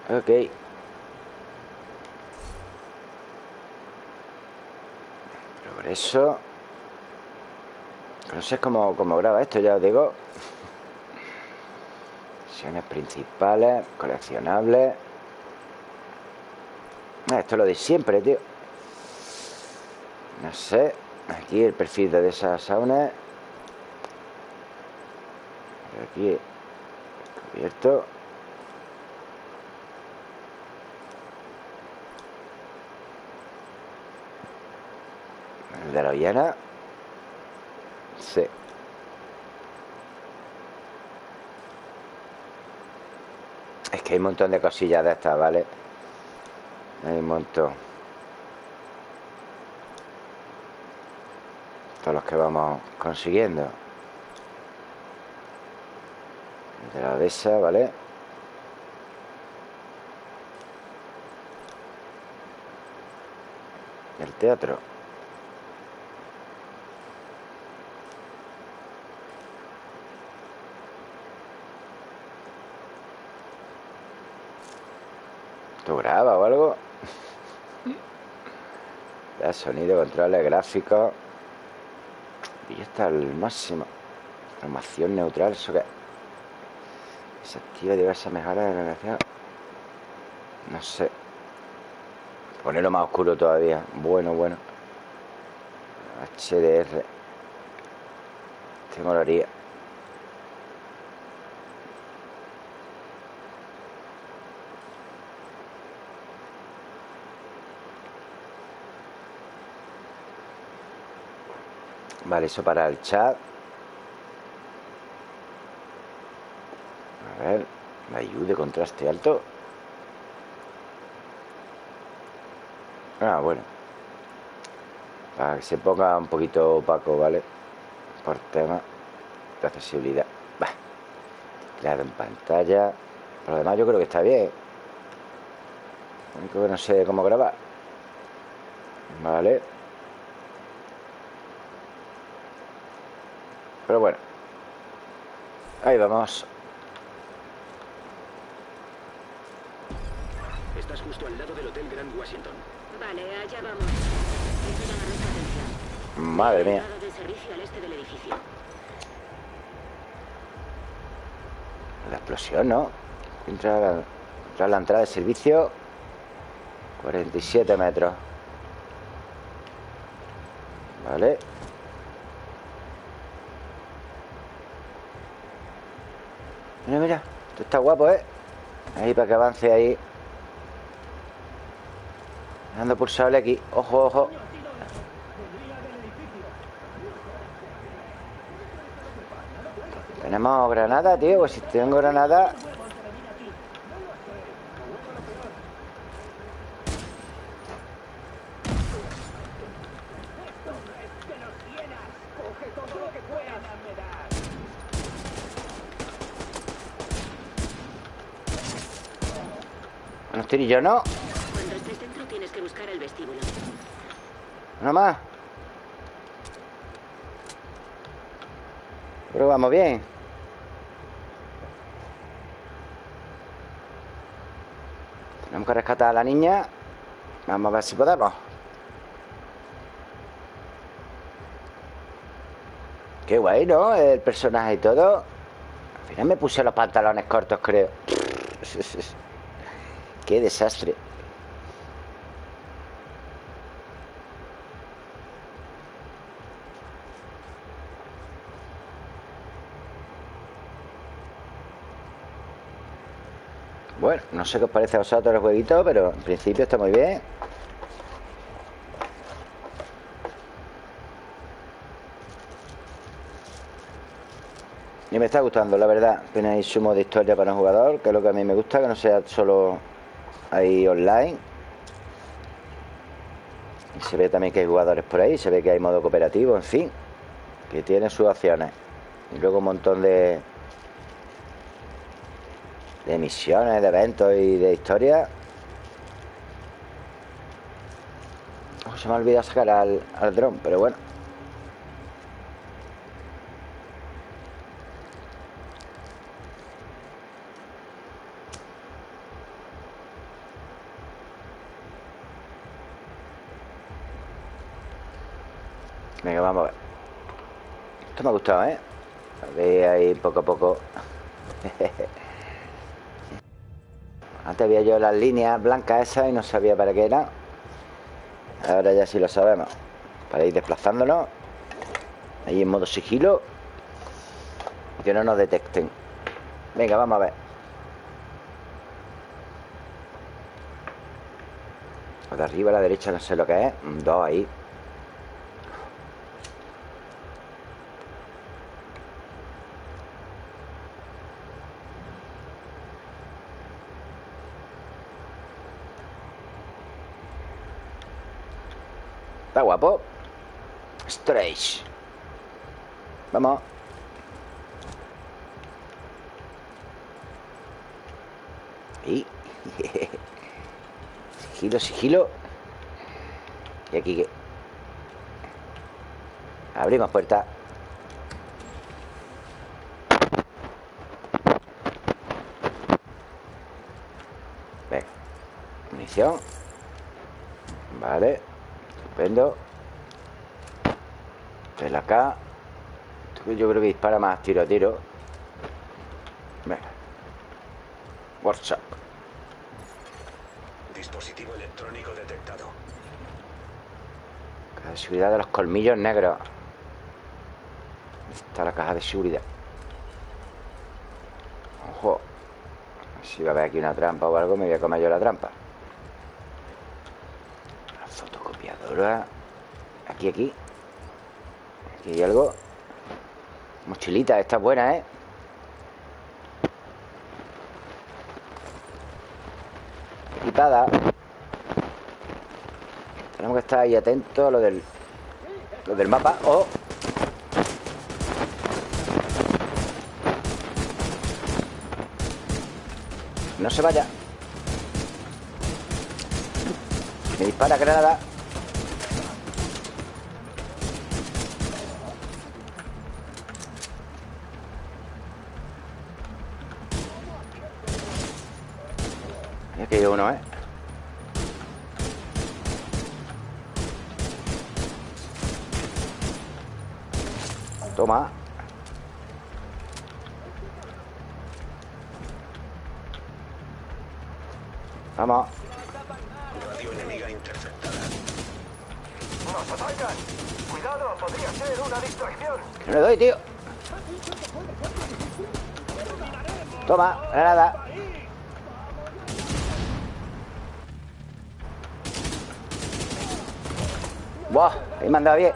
Ok. Progreso. No sé cómo, cómo graba esto, ya os digo. Misiones principales, coleccionables. Esto es lo de siempre, tío. No sé. Aquí el perfil de esas saunas. Aquí abierto. El de la Viana. Sí. Es que hay un montón de cosillas de estas, ¿vale? Hay un montón. Todos los que vamos consiguiendo. De la de esa, ¿vale? El teatro. ¿Esto graba o algo? Sonido, controles, gráficos. Y está al máximo. Formación neutral, eso que. Se activa diversas mejoras de la. No sé. Ponerlo más oscuro todavía. Bueno, bueno. HDR. Te molaría. Vale, eso para el chat. A ver, me ayude, contraste alto. Ah, bueno. Para que se ponga un poquito opaco, ¿vale? Por tema de accesibilidad. Va. Creado en pantalla. Por lo demás yo creo que está bien. Lo único que no sé cómo grabar. Vale. Pero bueno. Ahí vamos. Estás justo al lado del Hotel Grand Washington. Vale, allá vamos. Eso. Madre mía. Al este del edificio. La explosión, ¿no? Entra, entra la entrada de servicio 47 metros Vale Mira, mira Esto está guapo, ¿eh? Ahí para que avance ahí. Dando pulsable aquí. Ojo, ojo. Tenemos granada, tío Pues si tengo granada Tirillos, ¿no? Cuando estés dentro tienes que buscar el vestíbulo. Más Pero vamos bien Tenemos que rescatar a la niña Vamos a ver si podemos Qué guay, ¿no? El personaje y todo Al final me puse los pantalones cortos, creo [LAUGHS] Qué desastre. Bueno, no sé qué os parece a vosotros el jueguito Pero en principio está muy bien. Y me está gustando, la verdad. Tenéis su modo de historia para un jugador Que es lo que a mí me gusta Que no sea solo ahí online Y se ve también que hay jugadores por ahí Se ve que hay modo cooperativo, en fin Que tiene sus opciones Y luego un montón de de misiones, de eventos y de historia. Oh, se me ha olvidado sacar al, al dron, pero bueno. Vamos a ver. Esto me ha gustado, ¿eh? A ver ahí poco a poco. [LAUGHS] Antes veía yo las líneas blancas esas y no sabía para qué era. Ahora ya sí lo sabemos. Para ir desplazándonos. Ahí en modo sigilo. Que no nos detecten. Venga, vamos a ver. de arriba a la derecha no sé lo que es. Dos ahí. Guapo. Strange Vamos. Y [LAUGHS] Sigilo, sigilo. Y aquí que Abrimos puerta. Munición. Vale Estupendo. Ven acá Yo creo que dispara más tiro a tiro. Venga. Workshop Dispositivo electrónico detectado. Caja de seguridad de los colmillos negros. ¿Dónde está la caja de seguridad? Ojo. Si va a haber aquí una trampa o algo Me voy a comer yo la trampa La Aquí, aquí. Aquí hay algo. Mochilita, esta es buena, ¿eh? Equipada. Tenemos que estar ahí atentos a lo del Lo del mapa. ¡Oh! No se vaya. Me dispara granada uno, ¿eh? Toma Vamos Radio enemiga interceptada. ¡Nos atacan! ¡Cuidado! Podría ser una distracción. No le doy, tío. Toma, granada. Buah, ahí me han dado bien.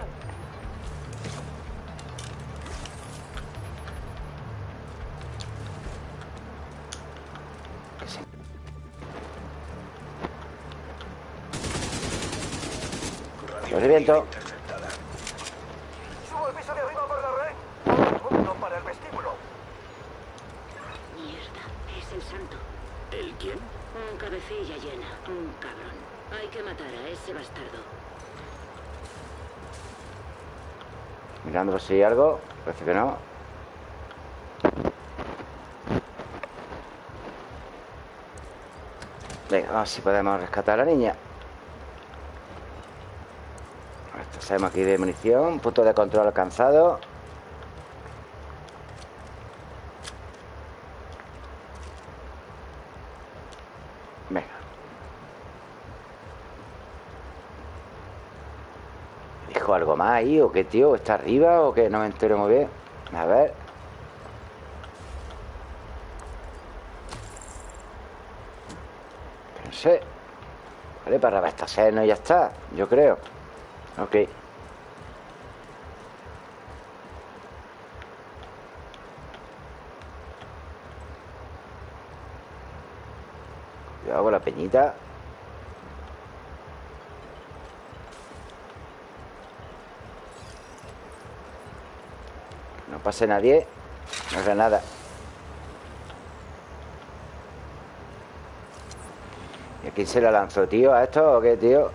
Reviento. Subo al piso de arriba por la red. Punto para el vestíbulo. Mierda, es el santo. ¿El quién? Un cabecilla llena, un cabrón. Hay que matar a ese bastardo. Mirando si hay algo. Parece que no. Venga, vamos a si podemos rescatar a la niña. Esto sabemos aquí de munición. Punto de control alcanzado. Venga. ¿Dijo algo más ahí o qué, tío? ¿Está arriba o qué? No me entero muy bien. A ver. No sé. Vale, para abastecernos y ya está. Yo creo. Ok. Cuidado con la peñita. Pase nadie. No haga nada. ¿Y a quién se la lanzó, tío? ¿A esto o qué, tío?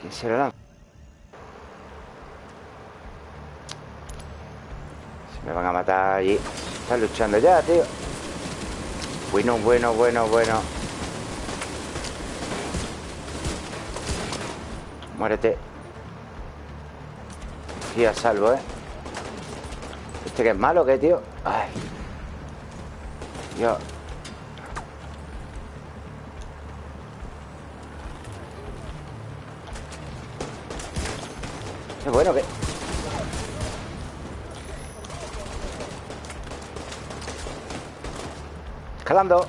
¿Quién se la lanzó? Se me van a matar allí. Están luchando ya, tío. Bueno, bueno, bueno, bueno. Muérete. Sí, a salvo, ¿eh? ¿Este que es malo qué, tío? Ay. Yo. Qué bueno que. Escalando.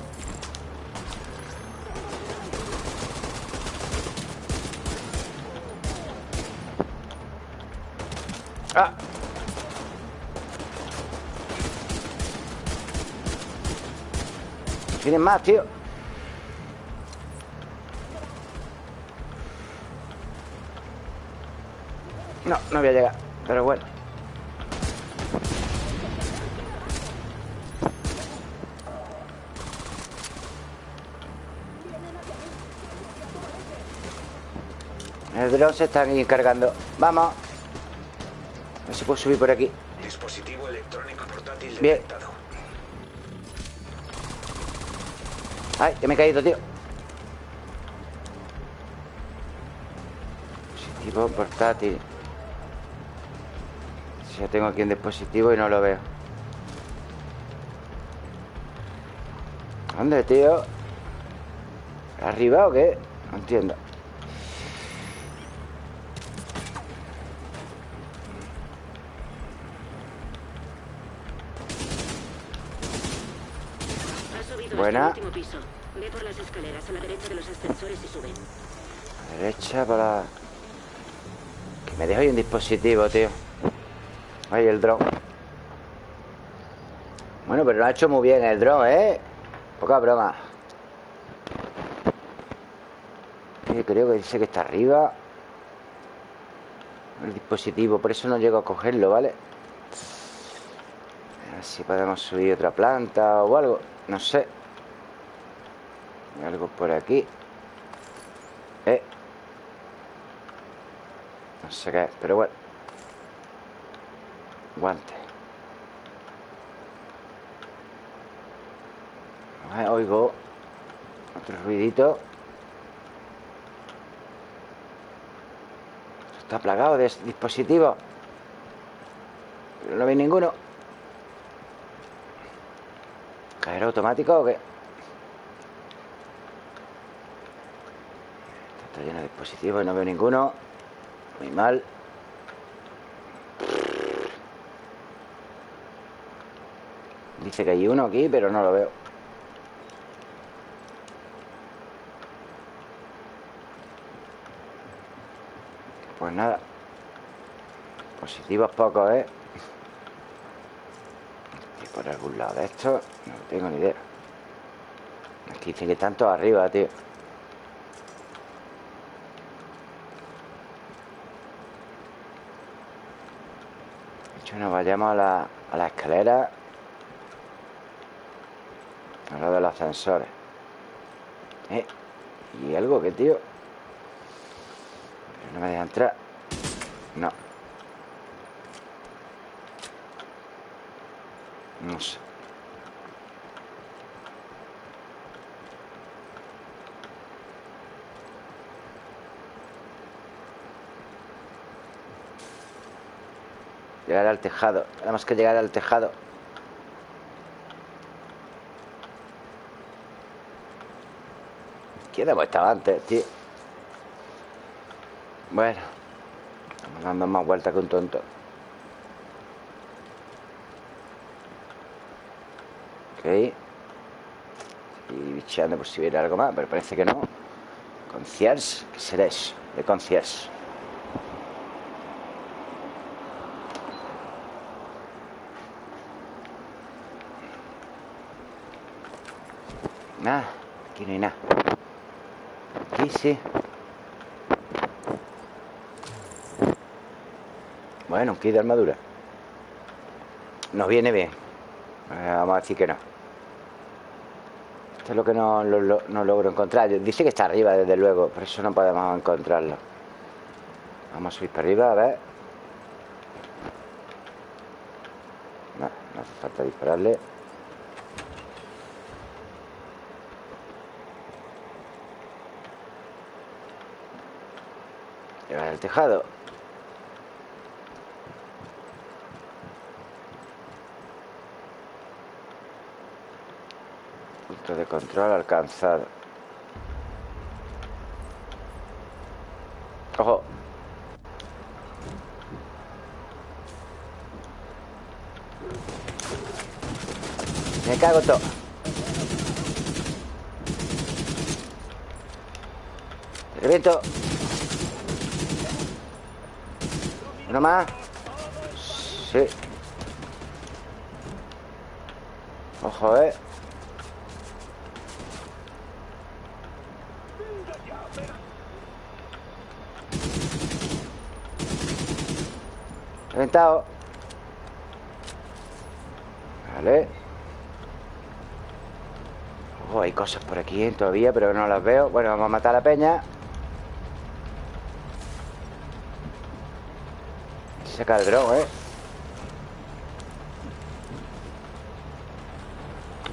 Tienen más, tío. No, no voy a llegar. Pero bueno. El dron se está aquí cargando. Vamos. A ver si puedo subir por aquí. Dispositivo electrónico portátil Bien. detectado. Ay, que me he caído, tío. Dispositivo portátil. Ya tengo aquí un dispositivo y no lo veo. ¿Dónde, tío? ¿Arriba o qué? No entiendo. Ha subido Buena. Ve por las escaleras a la derecha de los ascensores y sube. A la derecha para... Que me dejo ahí un dispositivo, tío. Ahí el dron. Bueno, pero lo ha hecho muy bien el dron, ¿eh? Poca broma. Creo que dice que está arriba. El dispositivo, por eso no llego a cogerlo, ¿vale? A ver si podemos subir otra planta o algo. No sé. Algo por aquí. Eh. No sé qué es, pero bueno. Guante. Ah, oigo otro ruidito. Está plagado de dispositivos. Pero no vi ninguno. ¿Cajero automático o qué? Está lleno de dispositivos, no veo ninguno. Muy mal. Dice que hay uno aquí, pero no lo veo. Pues nada. Positivos pocos, ¿eh? Y por algún lado de esto, no tengo ni idea. Aquí dice que todos arriba, tío. Nos vayamos a la, a la escalera. A lo de los ascensores. Eh, y algo que, tío. No me deja entrar. No. No sé. Llegar al tejado. Tenemos que llegar al tejado. ¿Quién hemos estado antes, tío? Bueno. Estamos dando más vueltas que un tonto. Ok. Y bicheando por si hubiera algo más, pero parece que no. Concierge, ¿qué será eso? De concierge. Nada, aquí no hay nada. Aquí Bueno, un kit de armadura. Nos viene bien. Eh, vamos a decir que no. Esto es lo que no, no logro encontrar. Dice que está arriba, desde luego. Por eso no podemos encontrarlo. Vamos a subir para arriba, a ver. No hace falta dispararle. El tejado. Punto de control alcanzado. Ojo. Me cago todo. Te Uno más. Sí. Ojo, eh. Reventado. Vale. Ojo, hay cosas por aquí todavía, pero no las veo. Bueno, vamos a matar a la peña. Saca el dron, ¿eh?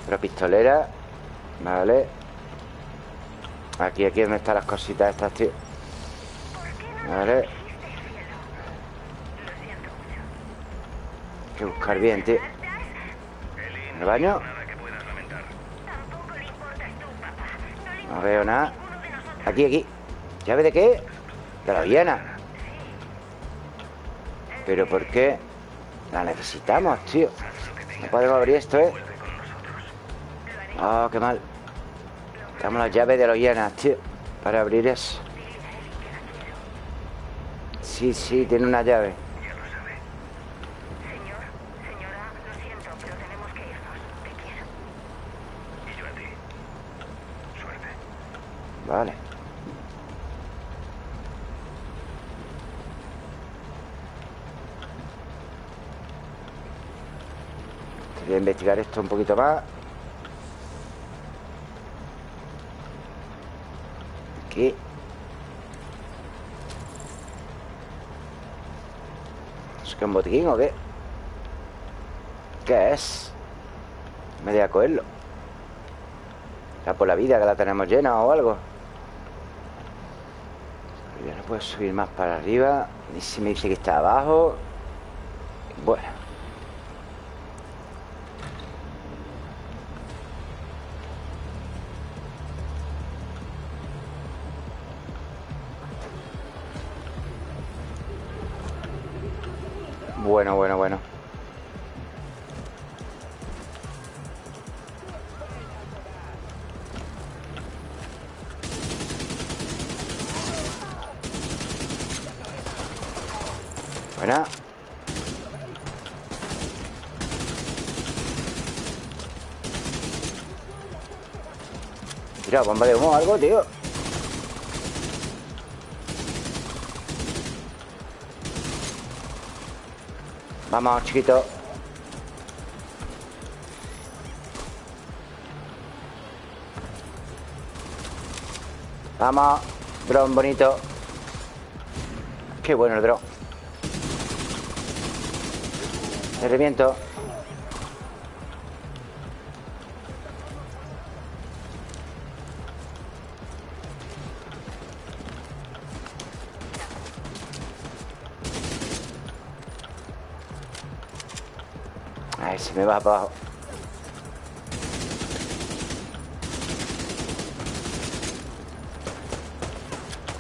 Otra pistolera. Vale. Aquí, aquí es donde están las cositas estas, tío. Vale. Hay que buscar bien, tío. ¿En el baño? No veo nada. Aquí, aquí. ¿Llave de qué? De la Viena ¿Pero por qué? La necesitamos, tío No podemos abrir esto, ¿eh? Oh, qué mal Damos las llaves de los hienas, tío Para abrir eso Sí, sí, tiene una llave Señor, señora, lo siento, pero tenemos que irnos. Te quiero. Y yo a ti. Suerte. Vale Voy a esto un poquito más Aquí ¿Es que un botiquín o qué? ¿Qué es? Me voy a cogerlo ¿La por la vida que la tenemos llena o algo? Ya no puedo subir más para arriba Y si me dice que está abajo Bomba de humo algo, tío. Vamos, chiquito. Vamos, dron bonito. Qué bueno el dron. El reviento. Me va para abajo.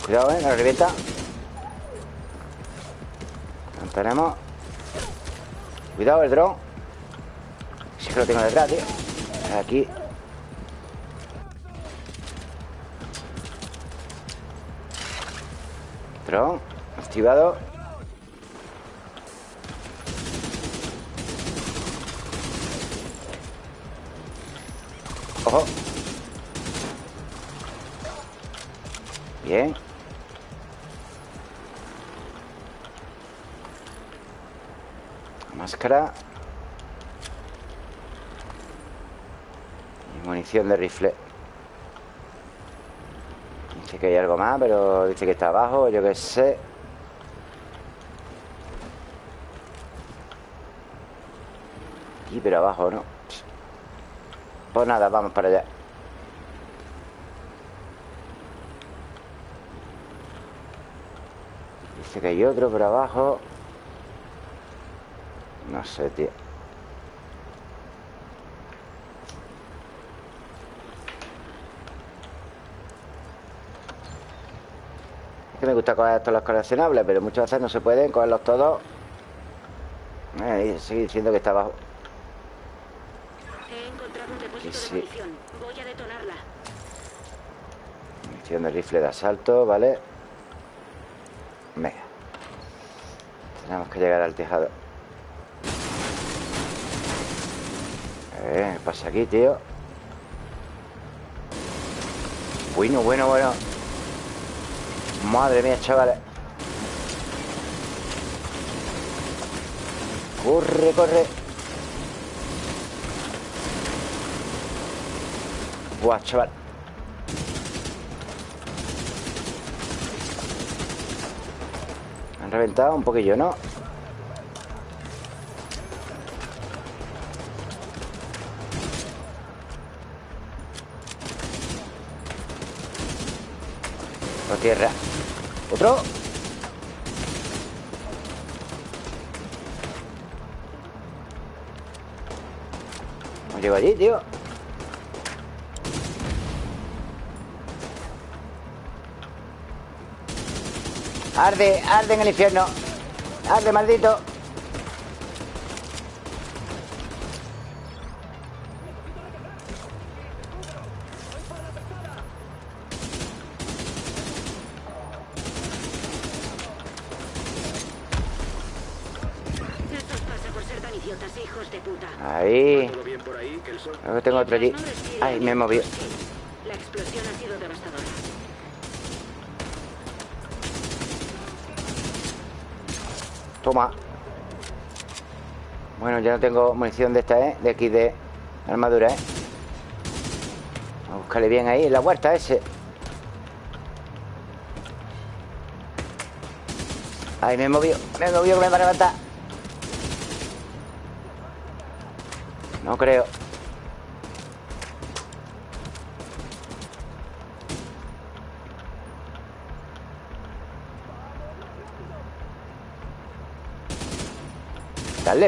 Cuidado, eh, la revienta. Tenemos. Cuidado el dron. Sí que lo tengo detrás, tío. Aquí. Dron. Activado. Bien. Máscara. Y munición de rifle. Dice que hay algo más, pero dice que está abajo, yo qué sé. Y pero abajo, ¿no? Pues nada, vamos para allá. Que hay otro por abajo. No sé, tío. Es que me gusta coger estos los coleccionables, pero muchas veces no se pueden cogerlos todos. Eh, sigue diciendo que está abajo. He encontrado un depósito Sí, sí. de munición. Voy a detonarla. Munición de rifle de asalto, ¿vale? Tenemos que llegar al tejado. Eh, ¿qué pasa aquí, tío? Bueno, bueno, bueno. Madre mía, chavales. Corre, corre. Buah, chaval. Reventado un poquillo, ¿no? Por tierra. ¿Otro? No llego allí, tío. Arde, arde en el infierno. Arde, maldito. Os pasa por ser tan idiotas, hijos de puta. Ahí. ¿Todo bien por ahí? Que el sol... Luego tengo otro allí. Ay, me he movido. La explosión ha sido devastadora. Toma. Bueno, ya no tengo munición de esta, ¿eh? De aquí de armadura, ¿eh? A buscarle bien ahí, en la huerta ese. Ay, me he movido, me he movido que me va a levantar. No creo.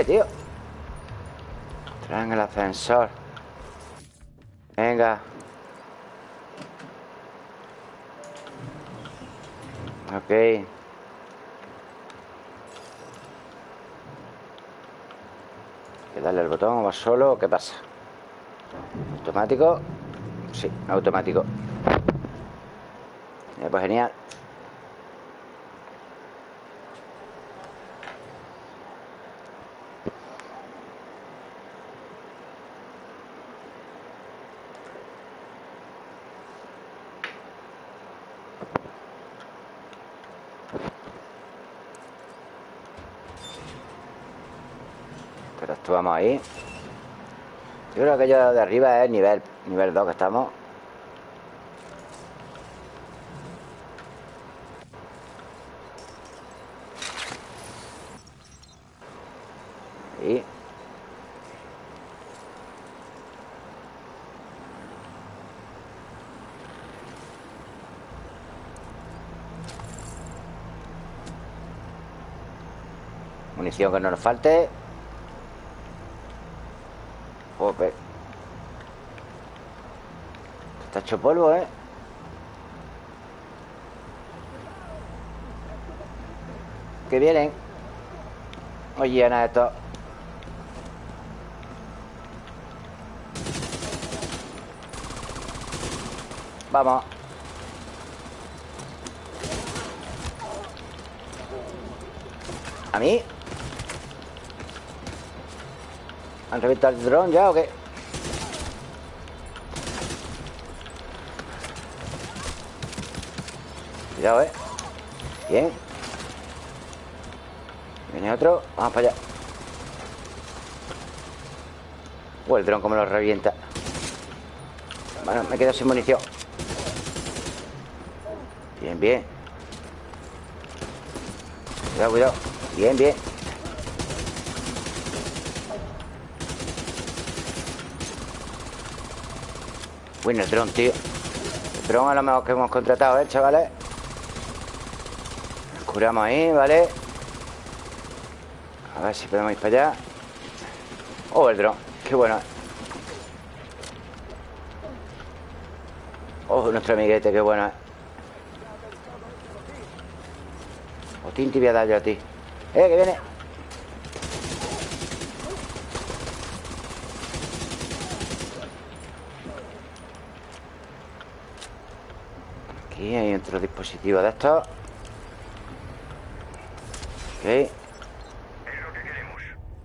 Tío. Traen el ascensor. Venga. Ok. que darle el botón o va solo o qué pasa. ¿Automático? Sí, automático. Eh, pues genial. Pero esto vamos ahí. Yo creo que yo de arriba es nivel, nivel 2 que estamos. Ahí. Munición que no nos falte. Está hecho polvo, ¿eh? Que vienen. Oye, nada, esto. Vamos. ¿A mí? ¿Han reventado el dron ya o qué? Cuidado, eh. Bien. Viene otro. Vamos para allá. Oh, el dron como lo revienta. Bueno, me quedo sin munición. Bien, bien. Cuidado, cuidado. Bien, bien Bueno, el dron, tío El dron a lo mejor que hemos contratado, ¿eh, chavales? Nos curamos ahí, ¿vale? A ver si podemos ir para allá Oh, el dron Qué bueno Oh, nuestro amiguete, qué bueno, ¿eh? O Tinti voy a dar yo a ti ¡Eh, que viene! Aquí hay otro dispositivo de estos Ok Es lo que queremos.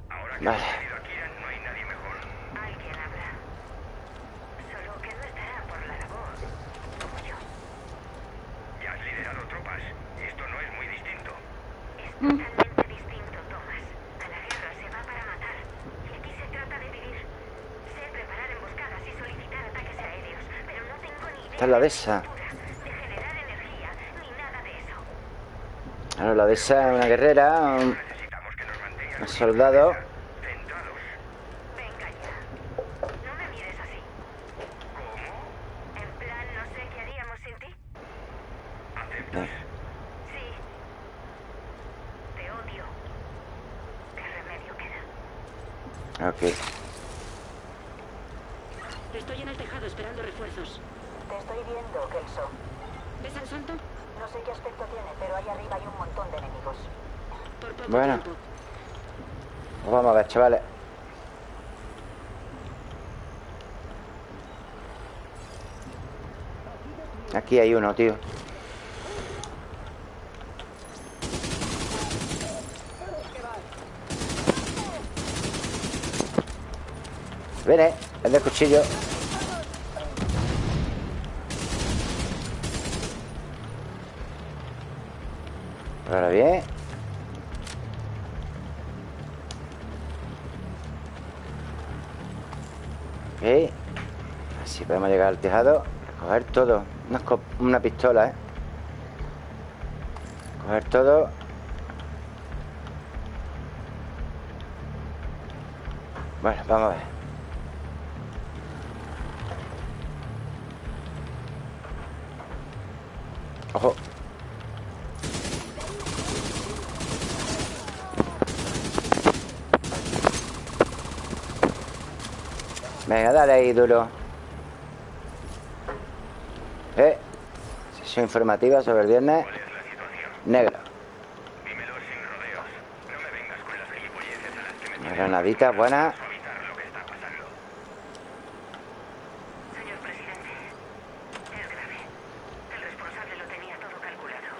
Ahora que Vale. Kieran, no hay nadie mejor. Alguien habrá. Solo que no estará por la labor, como yo. Ya has liderado tropas. Esto no es muy distinto. Es totalmente distinto, Thomas. A la guerra se va para matar. Y aquí se trata de vivir. Sé preparar emboscadas y solicitar ataques aéreos, pero no tengo ni idea Esta es la de esa de generar energía ni nada de eso. Claro, la de una guerrera un soldado centrados. Venga ya. No me mires así. ¿Cómo? En plan, no sé qué haríamos sin ti. ¿Aceptas? Sí. Te odio. ¿Qué remedio queda? Ok Estoy en el tejado esperando refuerzos. Te estoy viendo, Kelso. ¿Ves al santo? No sé qué aspecto tiene, pero ahí arriba hay un montón de enemigos. Por poco Bueno. tiempo. Pues vamos a ver, chavales Aquí hay uno, tío. Viene, el del cuchillo. Ahora bien. Ok. Así podemos llegar al tejado Coger todo Una, una pistola, ¿eh? Coger todo. Bueno, vamos a ver. Ojo. Venga, dale ahí duro Eh Informativa sobre el viernes. Negro Dímelo sin rodeos. No me vengas con las gilipolleces a las que me Una tienes granada Granaditas buenas. Señor presidente, es grave. El responsable lo tenía todo calculado.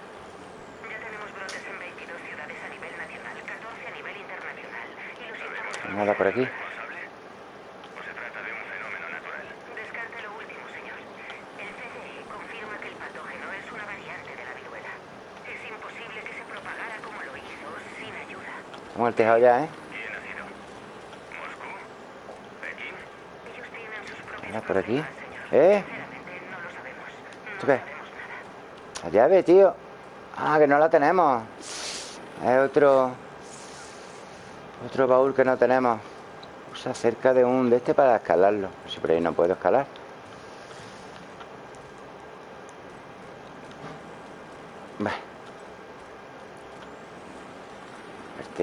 Ya tenemos brotes en 22 ciudades a nivel nacional, 14 a nivel internacional. Y lo siento Nada por aquí. ¿O se trata de un fenómeno natural? Descarte lo último, señor. El CDE confirma que el patógeno es una variante de la viruela. Es imposible que se propagara como lo hizo, sin ayuda. Vamos al tejado ya, ¿eh? Nada por aquí. ¿Eh? Sinceramente, no lo sabemos. No ¿Esto qué? sabemos nada. La llave, tío. Ah, que no la tenemos. Es otro... Otro baúl que no tenemos. Usa cerca de un de este para escalarlo. Si por ahí no puedo escalar.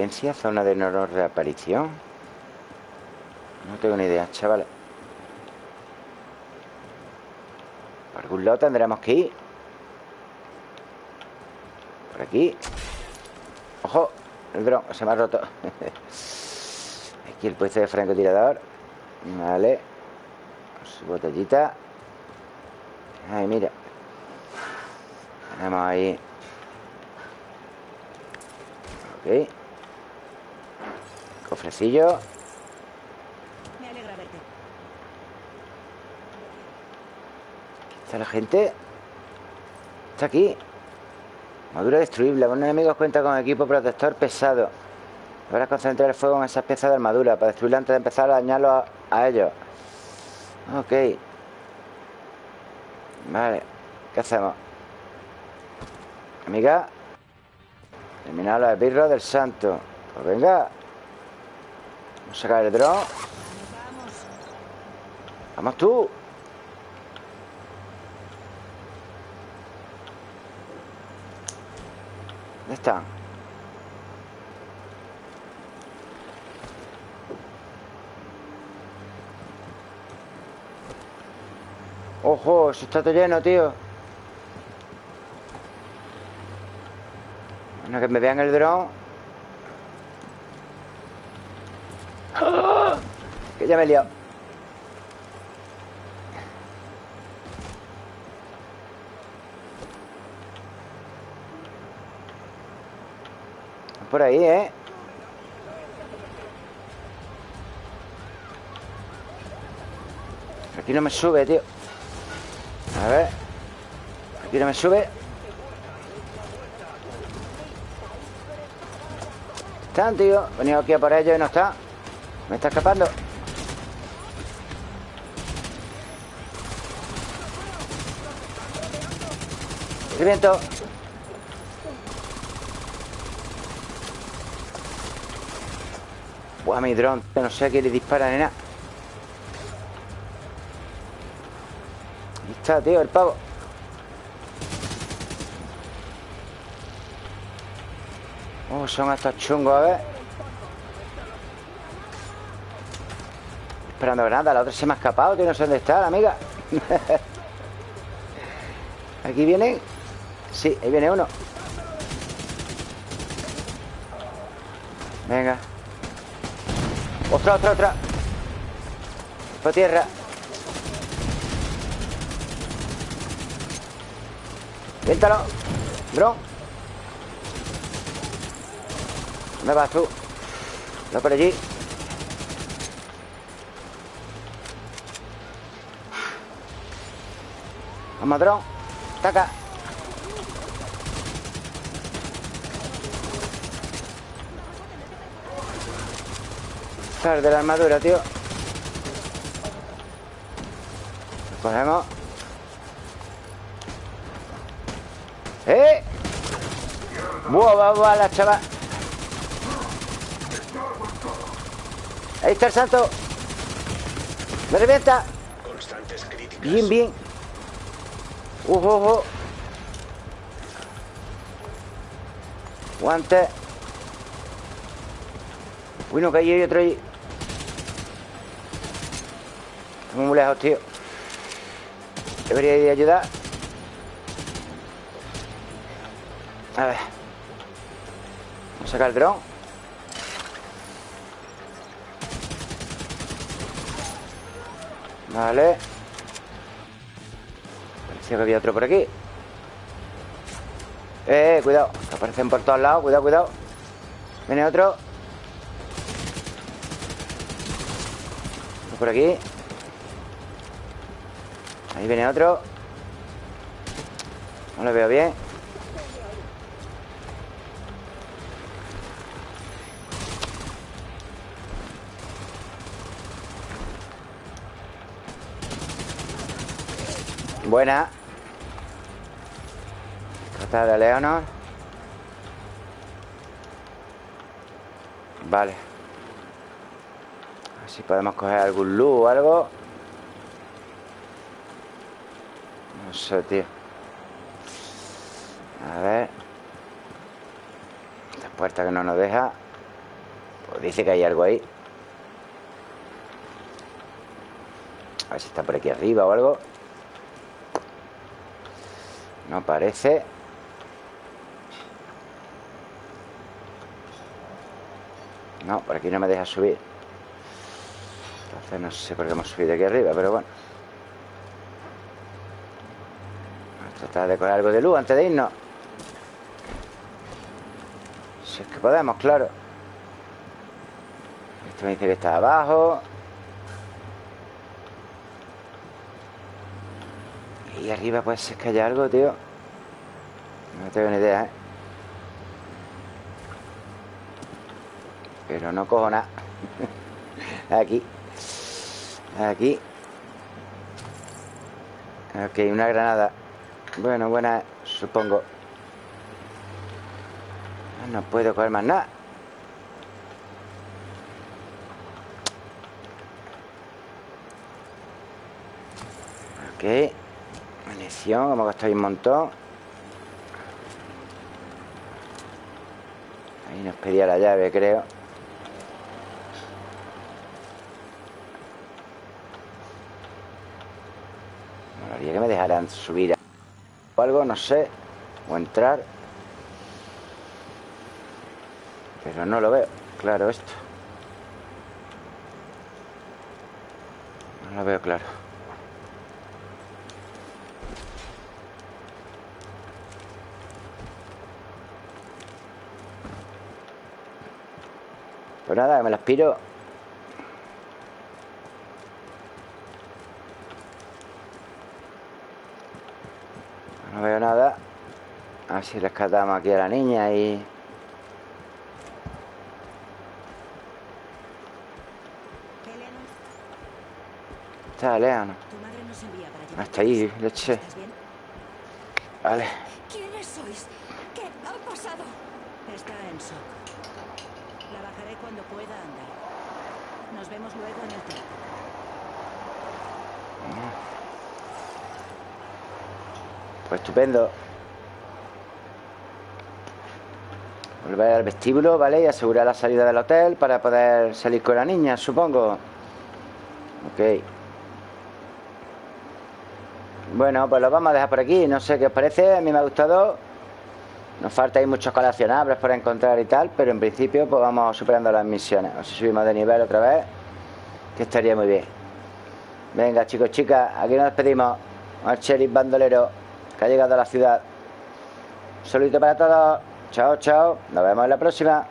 Zona de no reaparición. No tengo ni idea, chavales. Por algún lado tendremos que ir. Por aquí. ¡Ojo! El dron se me ha roto. [LAUGHS] Aquí el puesto de francotirador. Vale. Su botellita. Ay, mira. Tenemos ahí. Ok. Cofrecillo. Me alegra verte. ¿Está la gente? Está aquí. Madura destruible. Algunos enemigos cuentan con equipo protector pesado. Deberás concentrar el fuego en esas piezas de armadura para destruirla antes de empezar a dañarlo a, a ellos. Ok. Vale. ¿Qué hacemos? Amiga. Eliminar los esbirros del santo. Pues venga. Vamos a sacar el dron. Vamos tú. ¿Dónde están? ¡Ojo! Eso está todo lleno, tío Bueno, que me vean el dron ¡Ah! Que ya me he liado Por ahí, ¿eh? Aquí no me sube, tío. A ver. Aquí no me sube. Están, tío. He venido aquí a por ellos y no está. Me está escapando Reviento Buah, mi dron No sé a quién le dispara ni nada. Ahí está, tío, el pavo. Oh, son estos chungos, a ver. Esperando granada La otra se me ha escapado, tío No sé dónde está la amiga. [LAUGHS] Aquí vienen Sí, ahí viene uno. Venga. Otra, otra, otra. Por tierra. Viéntalo Dron ¿Dónde vas tú? No por allí. Vamos, dron Taca Sal de la armadura, tío Cogemos ¡Eh! ¡Buah, va, va, la chaval! Ahí está el santo ¡Me revienta! Bien, bien ¡Ojo, ojo! Guante Uy, no, que ahí hay otro ahí muy lejos, tío. Debería ir a ayudar. A ver. Vamos a sacar el dron. Vale. Parecía que había otro por aquí. Eh, eh cuidado. Que aparecen por todos lados. Cuidado, cuidado. Viene otro. Por aquí viene otro. No lo veo bien. Buena. Trata de Leonor Vale. A si podemos coger algún luz o algo Sé, tío. A ver. Esta puerta que no nos deja. Pues dice que hay algo ahí. A ver si está por aquí arriba o algo. No parece. No, por aquí no me deja subir. Entonces no sé por qué hemos subido aquí arriba Pero bueno tratar de coger algo de luz antes de irnos. Si es que podemos, claro. Esto me dice que está abajo. Y arriba puede ser que haya algo, tío. No tengo ni idea, ¿eh? Pero no cojo nada. [LAUGHS] Aquí. Aquí. Ok, una granada Bueno, buena, supongo. No puedo coger más nada. Ok. Munición, hemos gastado un montón. Ahí nos pedía la llave, creo. Molaría que me dejaran subir algo, no sé O entrar. Pero no lo veo Claro esto. No lo veo claro. Pues nada, me las piro No veo nada A ver si rescatamos aquí a la niña y... Está Leon. Hasta ahí, leche. Vale. ¿Quiénes sois? ¿Qué ha pasado? Está en shock. La bajaré cuando pueda andar. Nos vemos luego en el teatro. Pues estupendo Volver al vestíbulo, ¿vale? Y asegurar la salida del hotel Para poder salir con la niña, supongo. Ok. Bueno, pues lo vamos a dejar por aquí. No sé qué os parece, a mí me ha gustado. Nos falta ahí muchos coleccionables por encontrar y tal Pero en principio pues vamos superando las misiones. O si subimos de nivel otra vez Que estaría muy bien. Venga chicos, chicas, aquí nos despedimos. Al sheriff bandolero que ha llegado a la ciudad. Un saludito para todos. Chao, chao. Nos vemos en la próxima.